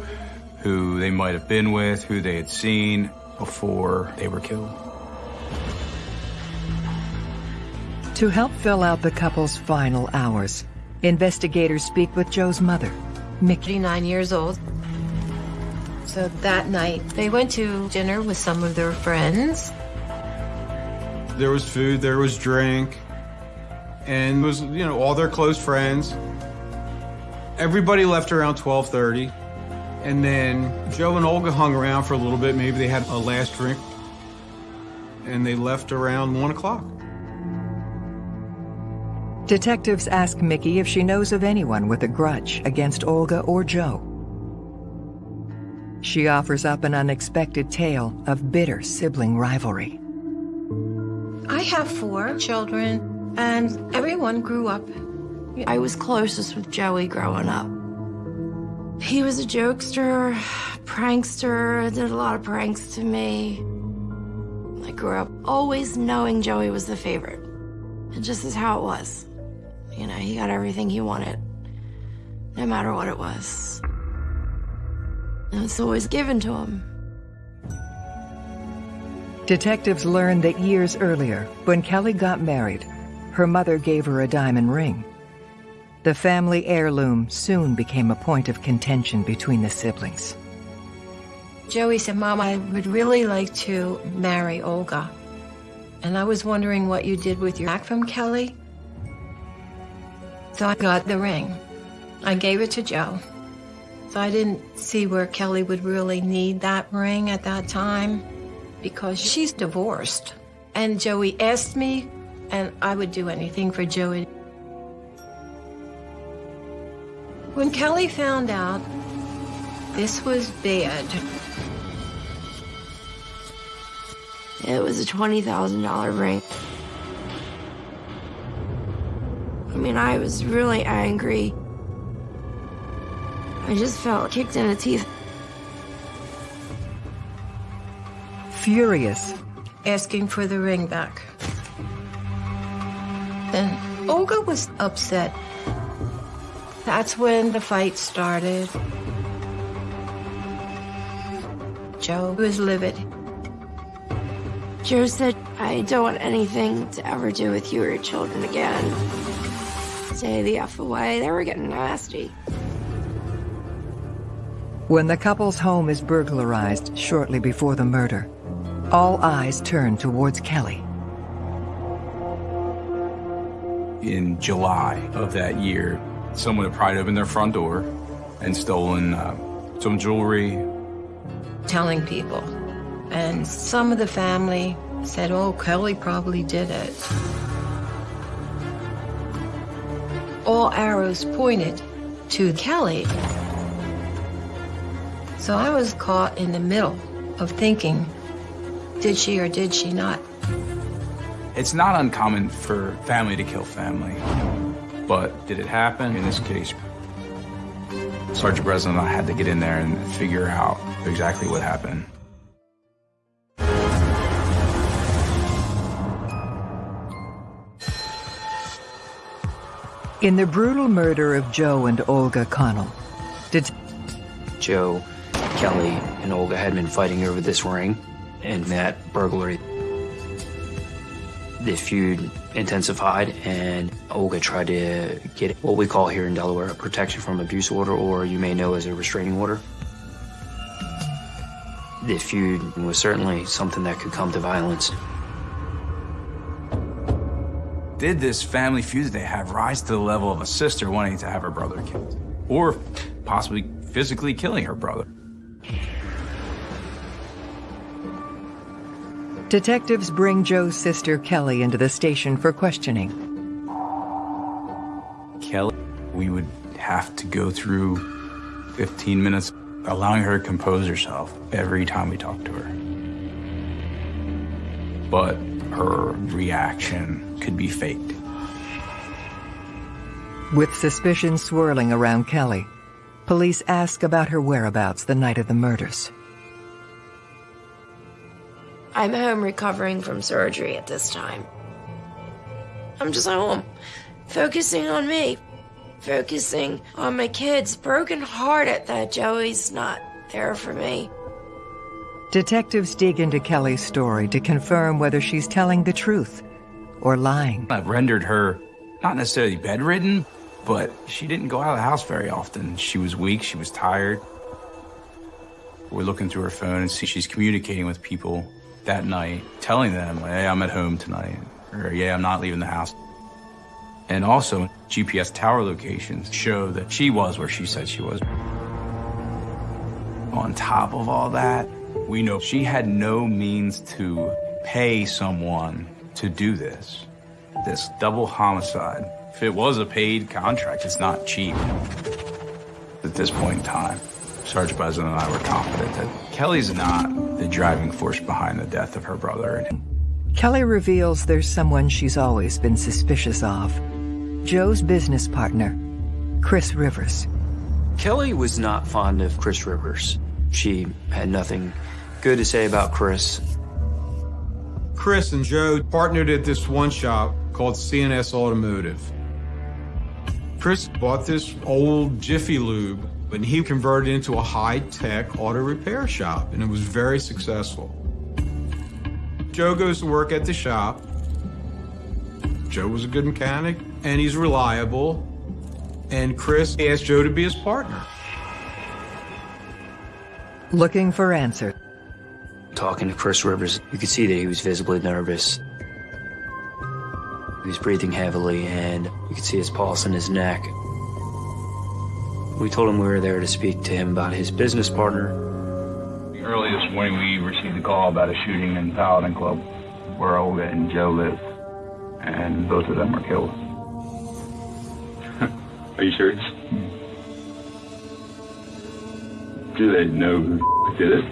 who they might have been with, who they had seen before they were killed. to help fill out the couple's final hours, investigators speak with Joe's mother, Mickey. Nine years old. So that night, they went to dinner with some of their friends. There was food, there was drink, and it was, you know, all their close friends. Everybody left around 12:30, and then Joe and Olga hung around for a little bit. Maybe they had a last drink, and they left around one o'clock. Detectives ask Mickey if she knows of anyone with a grudge against Olga or Joe. She offers up an unexpected tale of bitter sibling rivalry. I have four children, and everyone grew up. I was closest with Joey growing up. He was a jokester, prankster, did a lot of pranks to me. I grew up always knowing Joey was the favorite. It just is how it was. You know, he got everything he wanted, no matter what it was. And it's always given to him. Detectives learned that years earlier, when Kelly got married, her mother gave her a diamond ring. The family heirloom soon became a point of contention between the siblings. Joey said, Mom, I would really like to marry Olga. And I was wondering what you did with your back from Kelly. So I got the ring. I gave it to Joe. So I didn't see where Kelly would really need that ring at that time because she's divorced. And Joey asked me, and I would do anything for Joey. When Kelly found out this was bad, It was a $20,000 ring. Mean, I was really angry. I just felt kicked in the teeth. Furious, asking for the ring back. Then Olga was upset. That's when the fight started. Joe was livid. Joe said, I don't want anything to ever do with you or your children again. Stay the F away. They were getting nasty. When the couple's home is burglarized shortly before the murder, all eyes turn towards Kelly. In July of that year, someone had pried open their front door and stolen uh, some jewelry. Telling people. And some of the family said, oh, Kelly probably did it. All arrows pointed to Kelly. So I was caught in the middle of thinking, did she or did she not? It's not uncommon for family to kill family. But did it happen? In this case, Sergeant Breslin and I had to get in there and figure out exactly what happened. In the brutal murder of Joe and Olga Connell, did Joe, Kelly, and Olga had been fighting over this ring and that burglary. The feud intensified, and Olga tried to get what we call here in Delaware a protection from abuse order, or you may know as a restraining order. The feud was certainly something that could come to violence. Did this family feud that they have rise to the level of a sister wanting to have her brother killed? Or possibly physically killing her brother? Detectives bring Joe's sister Kelly into the station for questioning. Kelly, we would have to go through 15 minutes allowing her to compose herself every time we talk to her. But her reaction could be faked. With suspicion swirling around Kelly, police ask about her whereabouts the night of the murders. I'm home recovering from surgery at this time. I'm just home, focusing on me, focusing on my kids, broken hearted that Joey's not there for me. Detectives dig into Kelly's story to confirm whether she's telling the truth or lying. I've rendered her not necessarily bedridden, but she didn't go out of the house very often. She was weak, she was tired. We're looking through her phone and see she's communicating with people that night, telling them, hey, I'm at home tonight, or yeah, I'm not leaving the house. And also, GPS tower locations show that she was where she said she was. On top of all that, we know she had no means to pay someone to do this. This double homicide. If it was a paid contract, it's not cheap. At this point in time, Sergeant Breslin and I were confident that Kelly's not the driving force behind the death of her brother. Kelly reveals there's someone she's always been suspicious of. Joe's business partner, Chris Rivers. Kelly was not fond of Chris Rivers. She had nothing good to say about Chris. Chris and Joe partnered at this one shop called CNS Automotive. Chris bought this old Jiffy Lube and he converted it into a high-tech auto repair shop and it was very successful. Joe goes to work at the shop. Joe was a good mechanic and he's reliable. And Chris asked Joe to be his partner. Looking for answers. Talking to Chris Rivers, you could see that he was visibly nervous. He was breathing heavily, and you could see his pulse in his neck. We told him we were there to speak to him about his business partner. Early this morning, we received a call about a shooting in Paladin Club where Olga and Joe live, and both of them were killed. *laughs* Are you serious? Hmm. Do they know who did it?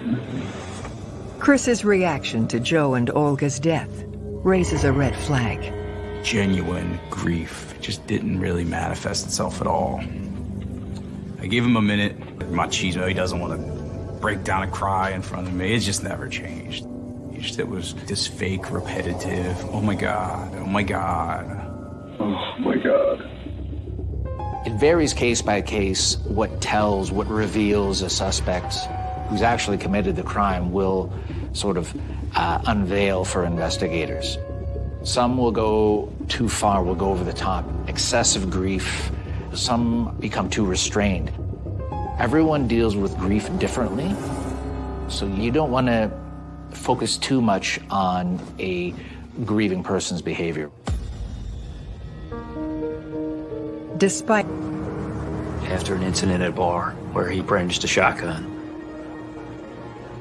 Chris's reaction to Joe and Olga's death raises a red flag. Genuine grief just didn't really manifest itself at all. I gave him a minute. Machismo, he doesn't want to break down and cry in front of me. It's just never changed. It was this fake, repetitive, oh my God, oh my God. Oh my God. It varies case by case what tells, what reveals a suspect who's actually committed the crime will sort of uh, unveil for investigators. Some will go too far, will go over the top, excessive grief. Some become too restrained. Everyone deals with grief differently, so you don't want to focus too much on a grieving person's behavior. Despite After an incident at a bar where he brandished a shotgun,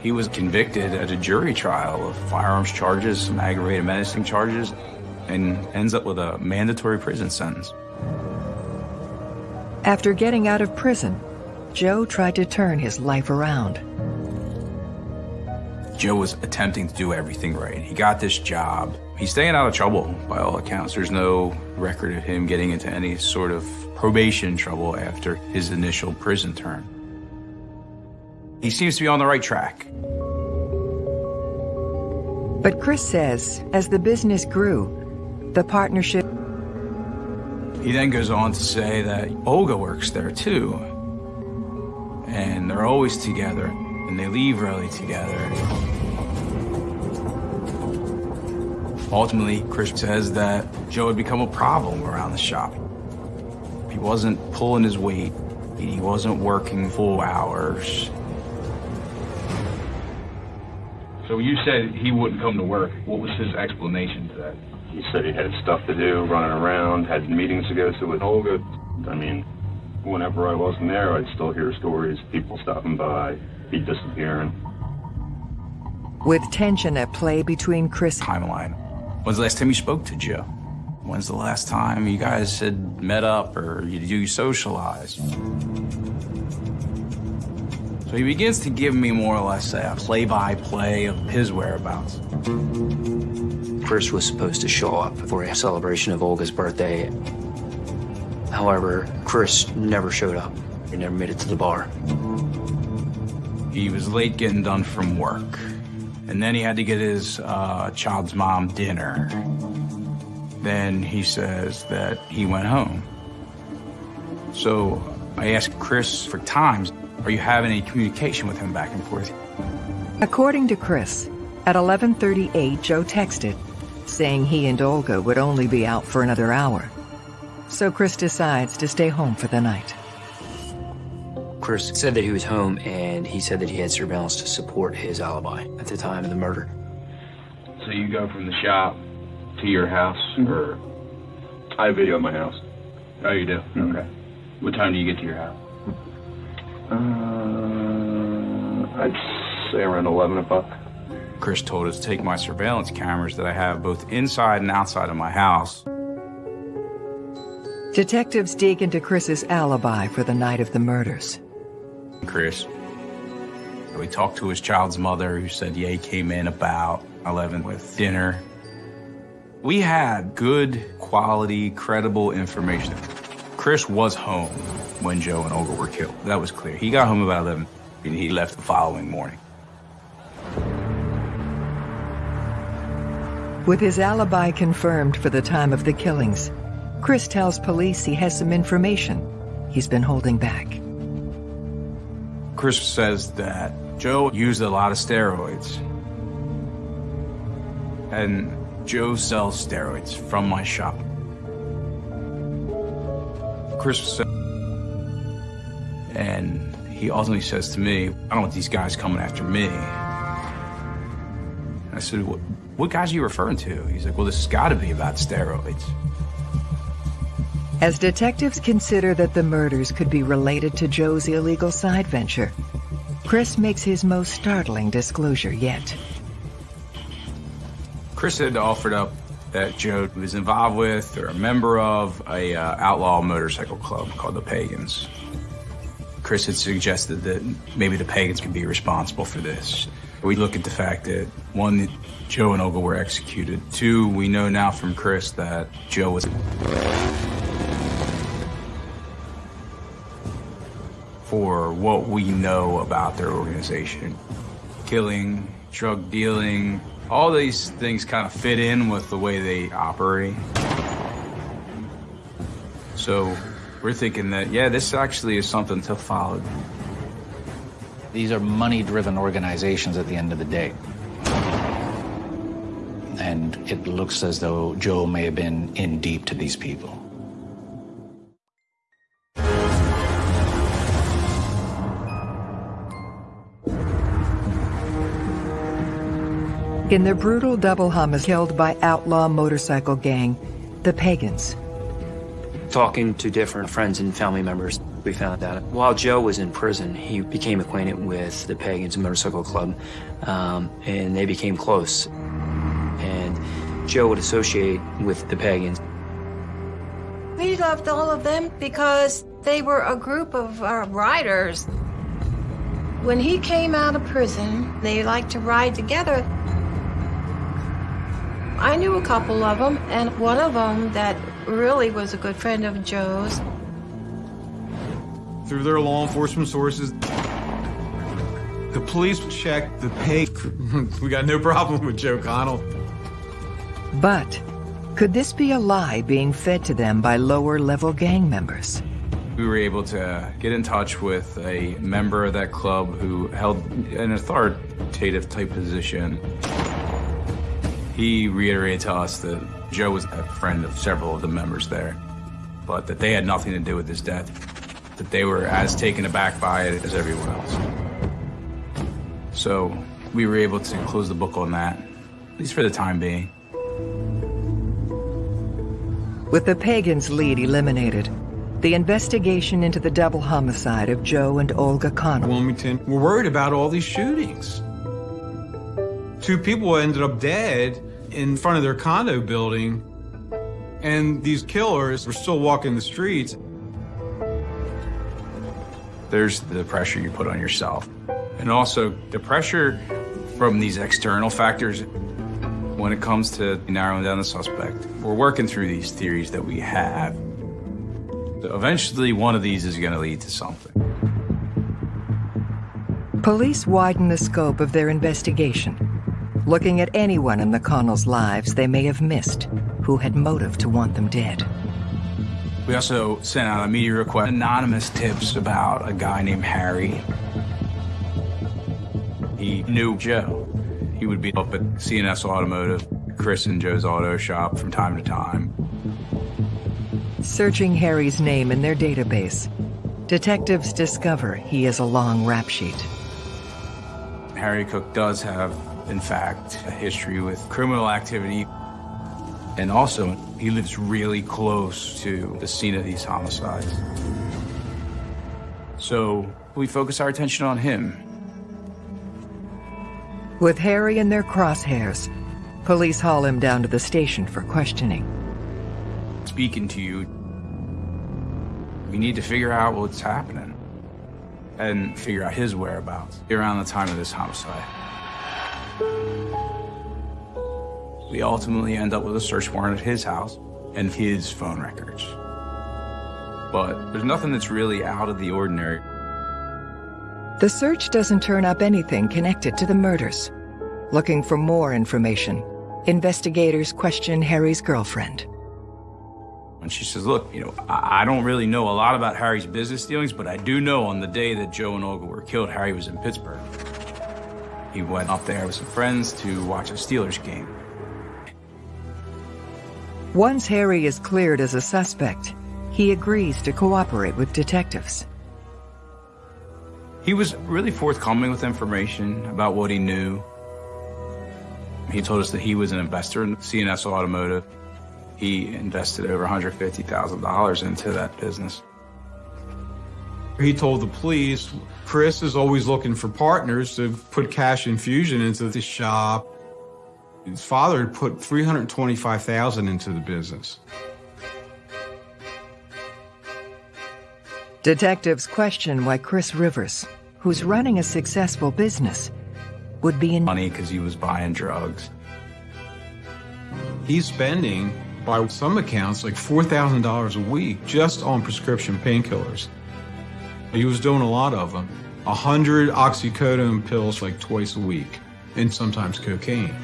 He was convicted at a jury trial of firearms charges, some aggravated menacing charges, and ends up with a mandatory prison sentence. After getting out of prison, Joe tried to turn his life around. Joe was attempting to do everything right. He got this job. He's staying out of trouble by all accounts. There's no record of him getting into any sort of probation trouble after his initial prison term. He seems to be on the right track. But Chris says as the business grew, the partnership He then goes on to say that Olga works there too. And they're always together, and they leave early together. Ultimately, Chris says that Joe had become a problem around the shop. He wasn't pulling his weight. He wasn't working full hours. So you said he wouldn't come to work. What was his explanation to that? He said he had stuff to do, running around, had meetings to go to with Olga. I mean, whenever I wasn't there, I'd still hear stories, people stopping by, he disappearing. with tension at play between Chris Timeline. When's the last time you spoke to Joe? When's the last time you guys had met up or you, you socialized? So he begins to give me more or less a play-by-play of his whereabouts. Chris was supposed to show up for a celebration of Olga's birthday. However, Chris never showed up. He never made it to the bar. He was late getting done from work. And then he had to get his uh, child's mom dinner. Then he says that he went home. So I asked Chris for times, are you having any communication with him back and forth? According to Chris, at 11:38 Joe texted saying he and Olga would only be out for another hour. So Chris decides to stay home for the night. Chris said that he was home and he said that he had surveillance to support his alibi at the time of the murder. So you go from the shop to your house, or I video at my house. Oh, you do? Okay. What time do you get to your house? Uh, I'd say around eleven o'clock. Chris told us to take my surveillance cameras that I have both inside and outside of my house. Detectives dig into Chris's alibi for the night of the murders. Chris. We talked to his child's mother, who said, yeah, he came in about 11 with dinner. We had good, quality, credible information. Chris was home when Joe and Olga were killed. That was clear. He got home about 11, and he left the following morning. With his alibi confirmed for the time of the killings, Chris tells police he has some information he's been holding back. Chris says that Joe used a lot of steroids. And Joe sells steroids from my shop. Chris and he ultimately says to me, I don't want these guys coming after me. I said, what, what guys are you referring to? He's like, well, this has got to be about steroids. As detectives consider that the murders could be related to Joe's illegal side venture, Chris makes his most startling disclosure yet. Chris had offered up that Joe was involved with or a member of a uh, outlaw motorcycle club called the Pagans. Chris had suggested that maybe the Pagans could be responsible for this. We look at the fact that one, Joe and Olga were executed. Two, we know now from Chris that Joe was. for what we know about their organization. Killing, drug dealing, all these things kind of fit in with the way they operate. So we're thinking that, yeah, this actually is something to follow. These are money-driven organizations at the end of the day. And it looks as though Joe may have been in deep to these people. In the brutal double homicide killed by outlaw motorcycle gang, the Pagans. Talking to different friends and family members, we found out while Joe was in prison, he became acquainted with the Pagans Motorcycle Club, um, and they became close. And Joe would associate with the Pagans. We loved all of them because they were a group of uh, riders. When he came out of prison, they liked to ride together. I knew a couple of them, and one of them that really was a good friend of Joe's. Through their law enforcement sources, the police checked the pay. *laughs* we got no problem with Joe Connell. But could this be a lie being fed to them by lower-level gang members? We were able to get in touch with a member of that club who held an authoritative type position. He reiterated to us that Joe was a friend of several of the members there, but that they had nothing to do with his death, that they were as taken aback by it as everyone else. So we were able to close the book on that, at least for the time being. With the Pagans' lead eliminated, the investigation into the double homicide of Joe and Olga Connell. Wilmington, we're worried about all these shootings. Two people ended up dead in front of their condo building, and these killers were still walking the streets. There's the pressure you put on yourself, and also the pressure from these external factors when it comes to narrowing down the suspect. We're working through these theories that we have. So eventually, one of these is going to lead to something. Police widen the scope of their investigation, looking at anyone in the Connells' lives they may have missed who had motive to want them dead. We also sent out a media request, anonymous tips about a guy named Harry. He knew Joe. He would be up at CNS Automotive, Chris and Joe's auto shop from time to time. Searching Harry's name in their database, detectives discover he is a long rap sheet. Harry Cook does have, in fact, a history with criminal activity. And also, he lives really close to the scene of these homicides. So we focus our attention on him. With Harry in their crosshairs, police haul him down to the station for questioning. Speaking to you, we need to figure out what's happening and figure out his whereabouts around the time of this homicide. We ultimately end up with a search warrant at his house and his phone records. But there's nothing that's really out of the ordinary. The search doesn't turn up anything connected to the murders. Looking for more information, investigators question Harry's girlfriend. And she says, look, you know, I, I don't really know a lot about Harry's business dealings, but I do know on the day that Joe and Olga were killed, Harry was in Pittsburgh. He went up there with some friends to watch a Steelers game. Once Harry is cleared as a suspect, he agrees to cooperate with detectives. He was really forthcoming with information about what he knew. He told us that he was an investor in CNS Automotive. He invested over $150,000 into that business. He told the police, Chris is always looking for partners to put cash infusion into the shop. His father had put 325000 into the business. Detectives question why Chris Rivers, who's running a successful business, would be in money because he was buying drugs. He's spending, by some accounts, like $4,000 a week just on prescription painkillers. He was doing a lot of them. A hundred oxycodone pills like twice a week, and sometimes cocaine.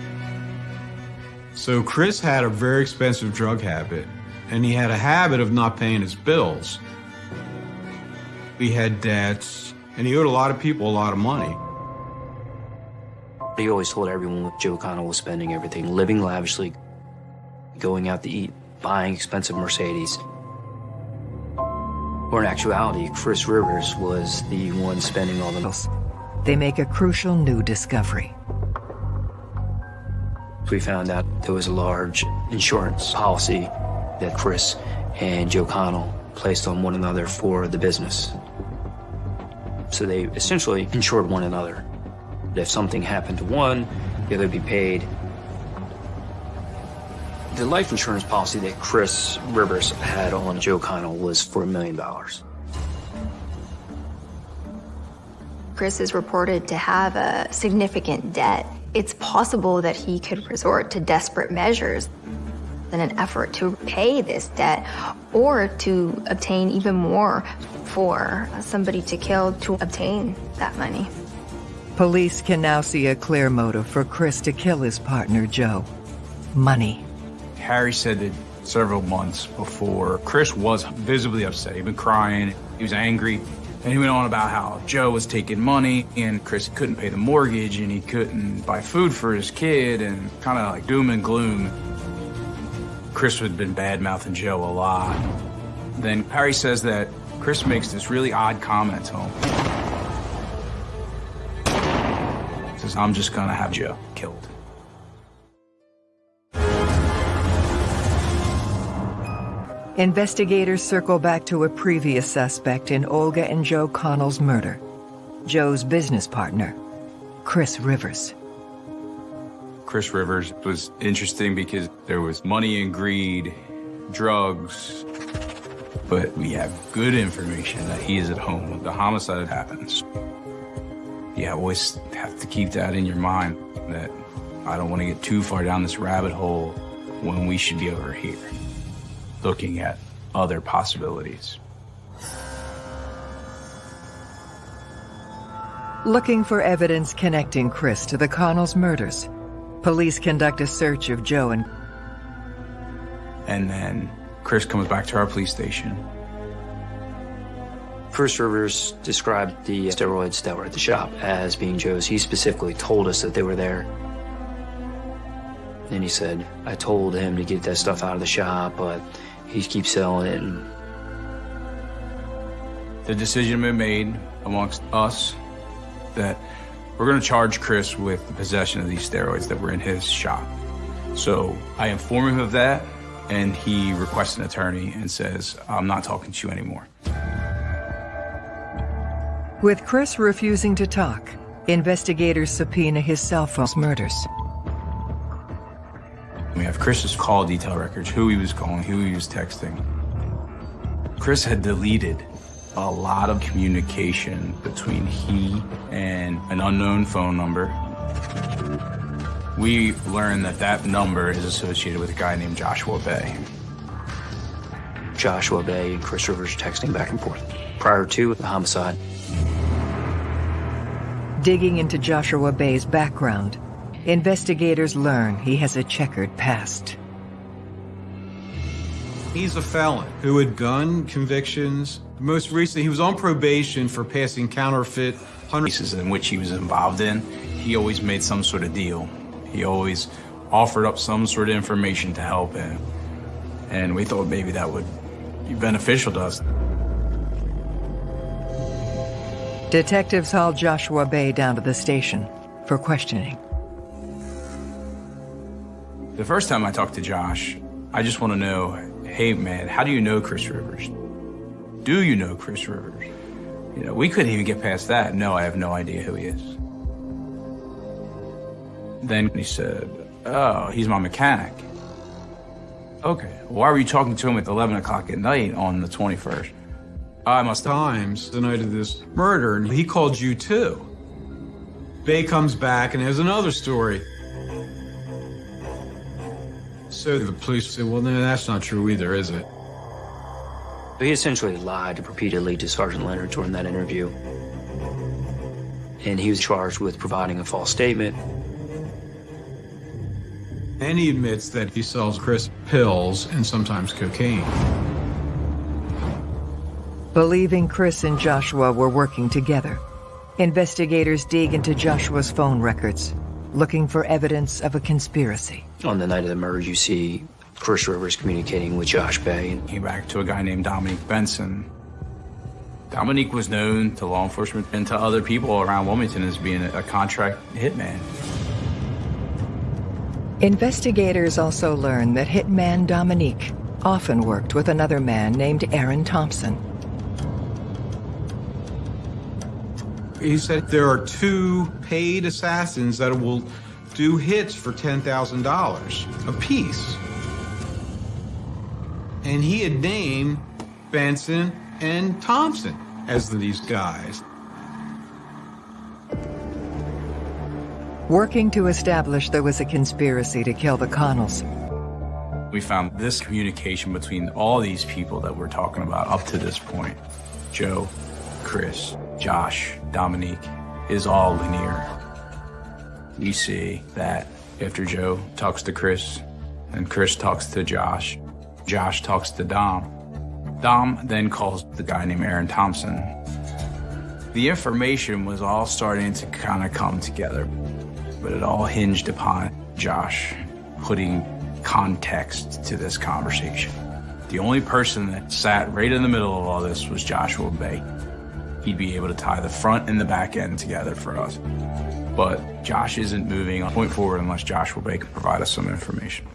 So Chris had a very expensive drug habit, and he had a habit of not paying his bills. He had debts, and he owed a lot of people a lot of money. He always told everyone Joe Connell was spending everything, living lavishly, going out to eat, buying expensive Mercedes. Or in actuality, Chris Rivers was the one spending all the bills. They make a crucial new discovery. We found out there was a large insurance policy that Chris and Joe Connell placed on one another for the business. So they essentially insured one another. If something happened to one, the other would be paid. The life insurance policy that Chris Rivers had on Joe Connell was for a million dollars. Chris is reported to have a significant debt. It's possible that he could resort to desperate measures in an effort to pay this debt or to obtain even more for somebody to kill to obtain that money. Police can now see a clear motive for Chris to kill his partner, Joe. Money. Harry said that several months before, Chris was visibly upset. He'd been crying, he was angry, and he went on about how Joe was taking money and Chris couldn't pay the mortgage and he couldn't buy food for his kid and kind of like doom and gloom. Chris had been bad mouthing Joe a lot. Then Harry says that Chris makes this really odd comment to him. Says, I'm just gonna have Joe killed. Investigators circle back to a previous suspect in Olga and Joe Connell's murder. Joe's business partner, Chris Rivers. Chris Rivers was interesting because there was money and greed, drugs, but we have good information that he is at home when the homicide happens. You always have to keep that in your mind that I don't want to get too far down this rabbit hole when we should be over here looking at other possibilities. Looking for evidence connecting Chris to the Connells murders, police conduct a search of Joe and And then Chris comes back to our police station. Chris Rivers described the steroids that were at the shop as being Joe's. He specifically told us that they were there. Then he said, I told him to get that stuff out of the shop, but he keeps selling it. And The decision been made amongst us that we're going to charge Chris with the possession of these steroids that were in his shop. So I inform him of that, and he requests an attorney and says, I'm not talking to you anymore. With Chris refusing to talk, investigators subpoena his cell phone's murders. We have Chris's call detail records, who he was calling, who he was texting. Chris had deleted a lot of communication between he and an unknown phone number. We learned that that number is associated with a guy named Joshua Bay. Joshua Bay and Chris Rivers texting back and forth prior to the homicide. Digging into Joshua Bay's background, investigators learn he has a checkered past. He's a felon who had gun convictions. Most recently, he was on probation for passing counterfeit cases in which he was involved in. He always made some sort of deal. He always offered up some sort of information to help him. And we thought maybe that would be beneficial to us. Detectives haul Joshua Bay down to the station for questioning. The first time I talked to Josh, I just want to know, hey man, how do you know Chris Rivers? Do you know Chris Rivers? You know, we couldn't even get past that. No, I have no idea who he is. Then he said, oh, he's my mechanic. Okay, why were you talking to him at 11 o'clock at night on the 21st? I must have. times the night of this murder, and he called you too. Bay comes back and has another story. So the police said, well, no, that's not true either, is it? He essentially lied repeatedly to Sergeant Leonard during that interview. And he was charged with providing a false statement. And he admits that he sells Chris pills and sometimes cocaine. Believing Chris and Joshua were working together, investigators dig into Joshua's phone records, looking for evidence of a conspiracy. On the night of the murder, you see Chris Rivers communicating with Josh Bay. Came back to a guy named Dominique Benson. Dominique was known to law enforcement and to other people around Wilmington as being a contract hitman. Investigators also learned that hitman Dominique often worked with another man named Aaron Thompson. He said there are two paid assassins that will do hits for $10,000 apiece. And he had named Benson and Thompson as these guys. Working to establish there was a conspiracy to kill the Connells. We found this communication between all these people that we're talking about up to this point. Joe, Chris, Josh, Dominique, is all linear. You see that after Joe talks to Chris, and Chris talks to Josh, Josh talks to Dom. Dom then calls the guy named Aaron Thompson. The information was all starting to kind of come together, but it all hinged upon Josh putting context to this conversation. The only person that sat right in the middle of all this was Joshua Bay. He'd be able to tie the front and the back end together for us. But Josh isn't moving on point forward unless Joshua Bay can provide us some information.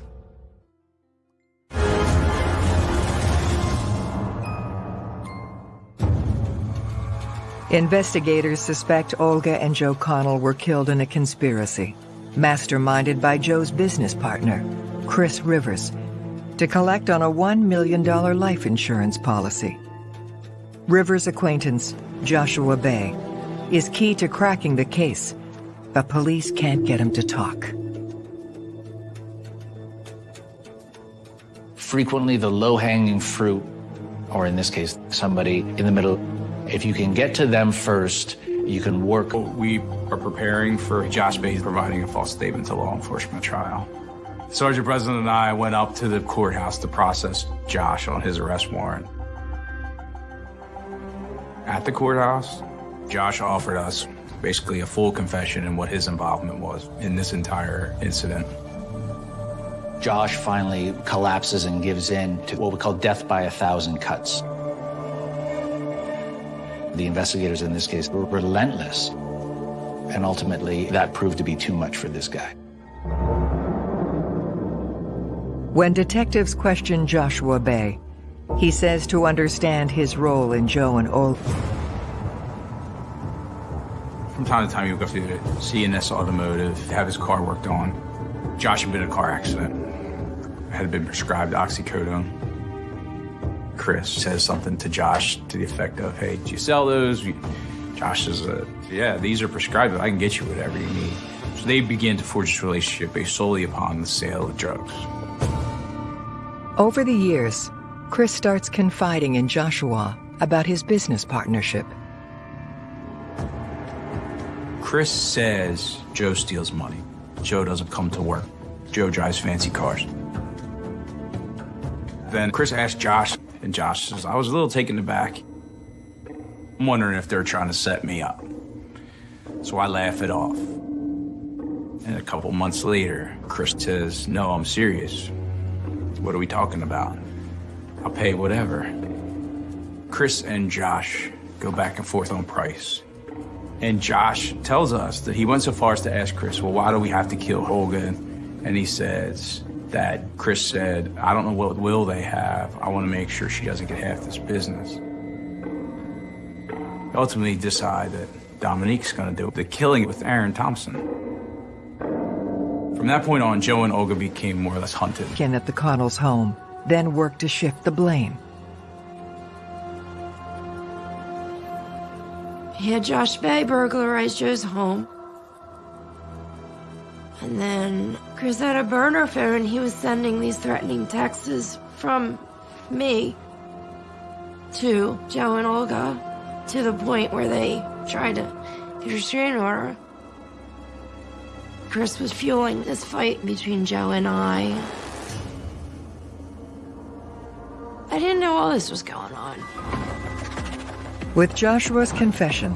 Investigators suspect Olga and Joe Connell were killed in a conspiracy, masterminded by Joe's business partner, Chris Rivers, to collect on a $1 million life insurance policy. Rivers' acquaintance, Joshua Bay, is key to cracking the case, but police can't get him to talk. Frequently, the low hanging fruit, or in this case, somebody in the middle, if you can get to them first, you can work. We are preparing for Josh Bay providing a false statement to law enforcement trial. Sergeant President and I went up to the courthouse to process Josh on his arrest warrant. At the courthouse, Josh offered us basically a full confession in what his involvement was in this entire incident. Josh finally collapses and gives in to what we call death by a thousand cuts. The investigators in this case were relentless, and ultimately that proved to be too much for this guy. When detectives question Joshua Bay, he says to understand his role in Joe and Olga. From time to time, he would go through to CNS Automotive, have his car worked on. Josh had been in a car accident, had been prescribed oxycodone. Chris says something to Josh to the effect of, hey, do you sell those? Josh says, yeah, these are prescribed, but I can get you whatever you need. So they begin to forge this relationship based solely upon the sale of drugs. Over the years, Chris starts confiding in Joshua about his business partnership. Chris says Joe steals money. Joe doesn't come to work. Joe drives fancy cars. Then Chris asks Josh, and Josh says, I was a little taken aback. I'm wondering if they're trying to set me up. So I laugh it off. And a couple months later, Chris says, No, I'm serious. What are we talking about? I'll pay whatever. Chris and Josh go back and forth on price. And Josh tells us that he went so far as to ask Chris, well, why do we have to kill Olga? And he says that Chris said, I don't know what will they have. I want to make sure she doesn't get half this business. Ultimately decide that Dominique's going to do the killing with Aaron Thompson. From that point on, Joe and Olga became more or less hunted. Again at the Connells' home, then worked to shift the blame. He had Josh Bay burglarize Joe's home. And then Chris had a burner phone. He was sending these threatening texts from me. to Joe and Olga to the point where they tried to get a restraining order. Chris was fueling this fight between Joe and I. I didn't know all this was going on. With Joshua's confession,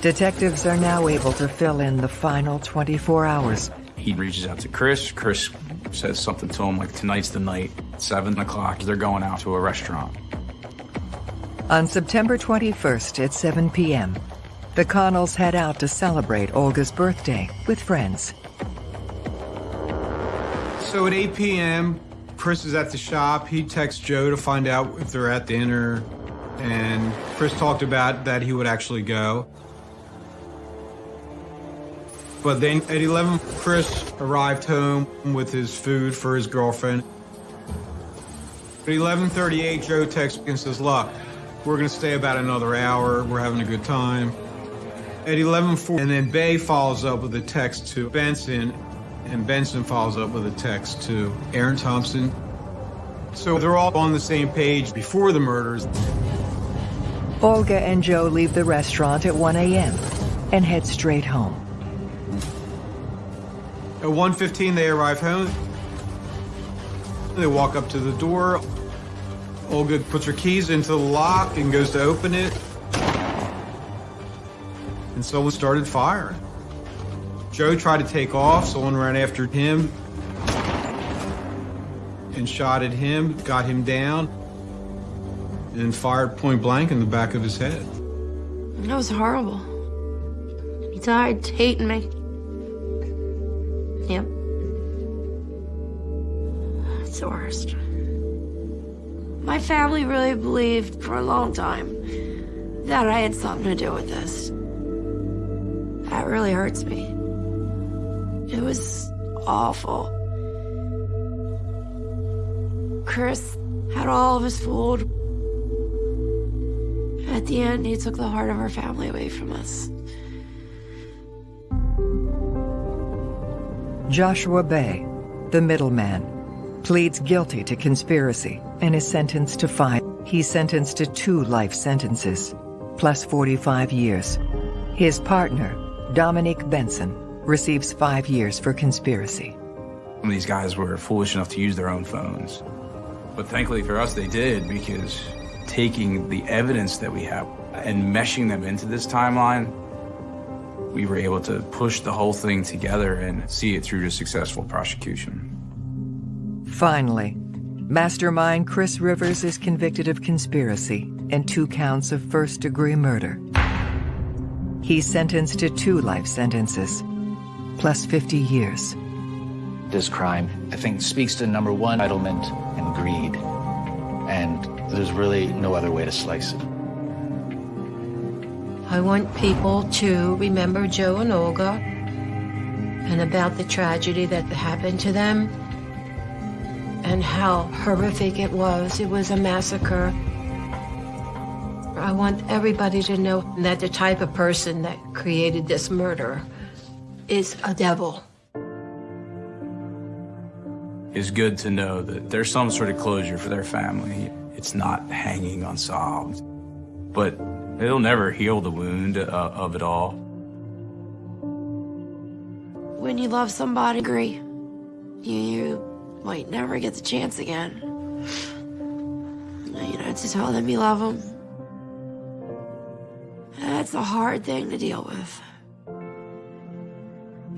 detectives are now able to fill in the final 24 hours. He reaches out to Chris. Chris says something to him like, tonight's the night, 7 o'clock. They're going out to a restaurant. On September 21st at 7 p.m., the Connells head out to celebrate Olga's birthday with friends. So at 8 p.m., Chris is at the shop. He texts Joe to find out if they're at dinner. And Chris talked about that he would actually go. But then at 11, Chris arrived home with his food for his girlfriend. At 11.38, Joe texts and says, look, we're going to stay about another hour. We're having a good time. At 11.40, and then Bay follows up with a text to Benson, and Benson follows up with a text to Aaron Thompson. So they're all on the same page before the murders. Olga and Joe leave the restaurant at 1 a.m. and head straight home. At 1.15, they arrive home. They walk up to the door. Olga puts her keys into the lock and goes to open it. And someone started firing. Joe tried to take off. Someone ran after him and shot at him, got him down, and fired point blank in the back of his head. That was horrible. He died hating me. Yep. It's the worst. My family really believed for a long time that I had something to do with this. That really hurts me. It was awful. Chris had all of us fooled. At the end, he took the heart of our family away from us. Joshua Bay, the middleman, pleads guilty to conspiracy and is sentenced to five. He's sentenced to two life sentences, plus 45 years. His partner, Dominique Benson, receives five years for conspiracy. These guys were foolish enough to use their own phones. But thankfully for us, they did because taking the evidence that we have and meshing them into this timeline, we were able to push the whole thing together and see it through to successful prosecution. Finally, mastermind Chris Rivers is convicted of conspiracy and two counts of first-degree murder. He's sentenced to two life sentences, plus 50 years. This crime, I think, speaks to number one, entitlement and greed. And there's really no other way to slice it. I want people to remember Joe and Olga and about the tragedy that happened to them and how horrific it was. It was a massacre. I want everybody to know that the type of person that created this murder is a devil. It's good to know that there's some sort of closure for their family. It's not hanging unsolved. But it'll never heal the wound uh, of it all. When you love somebody, agree, you, you might never get the chance again. You know, to tell them you love them. That's a hard thing to deal with.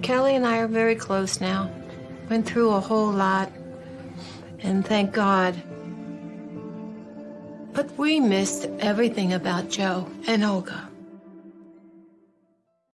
Kelly and I are very close now. Went through a whole lot, and thank God. But we missed everything about Joe and Olga.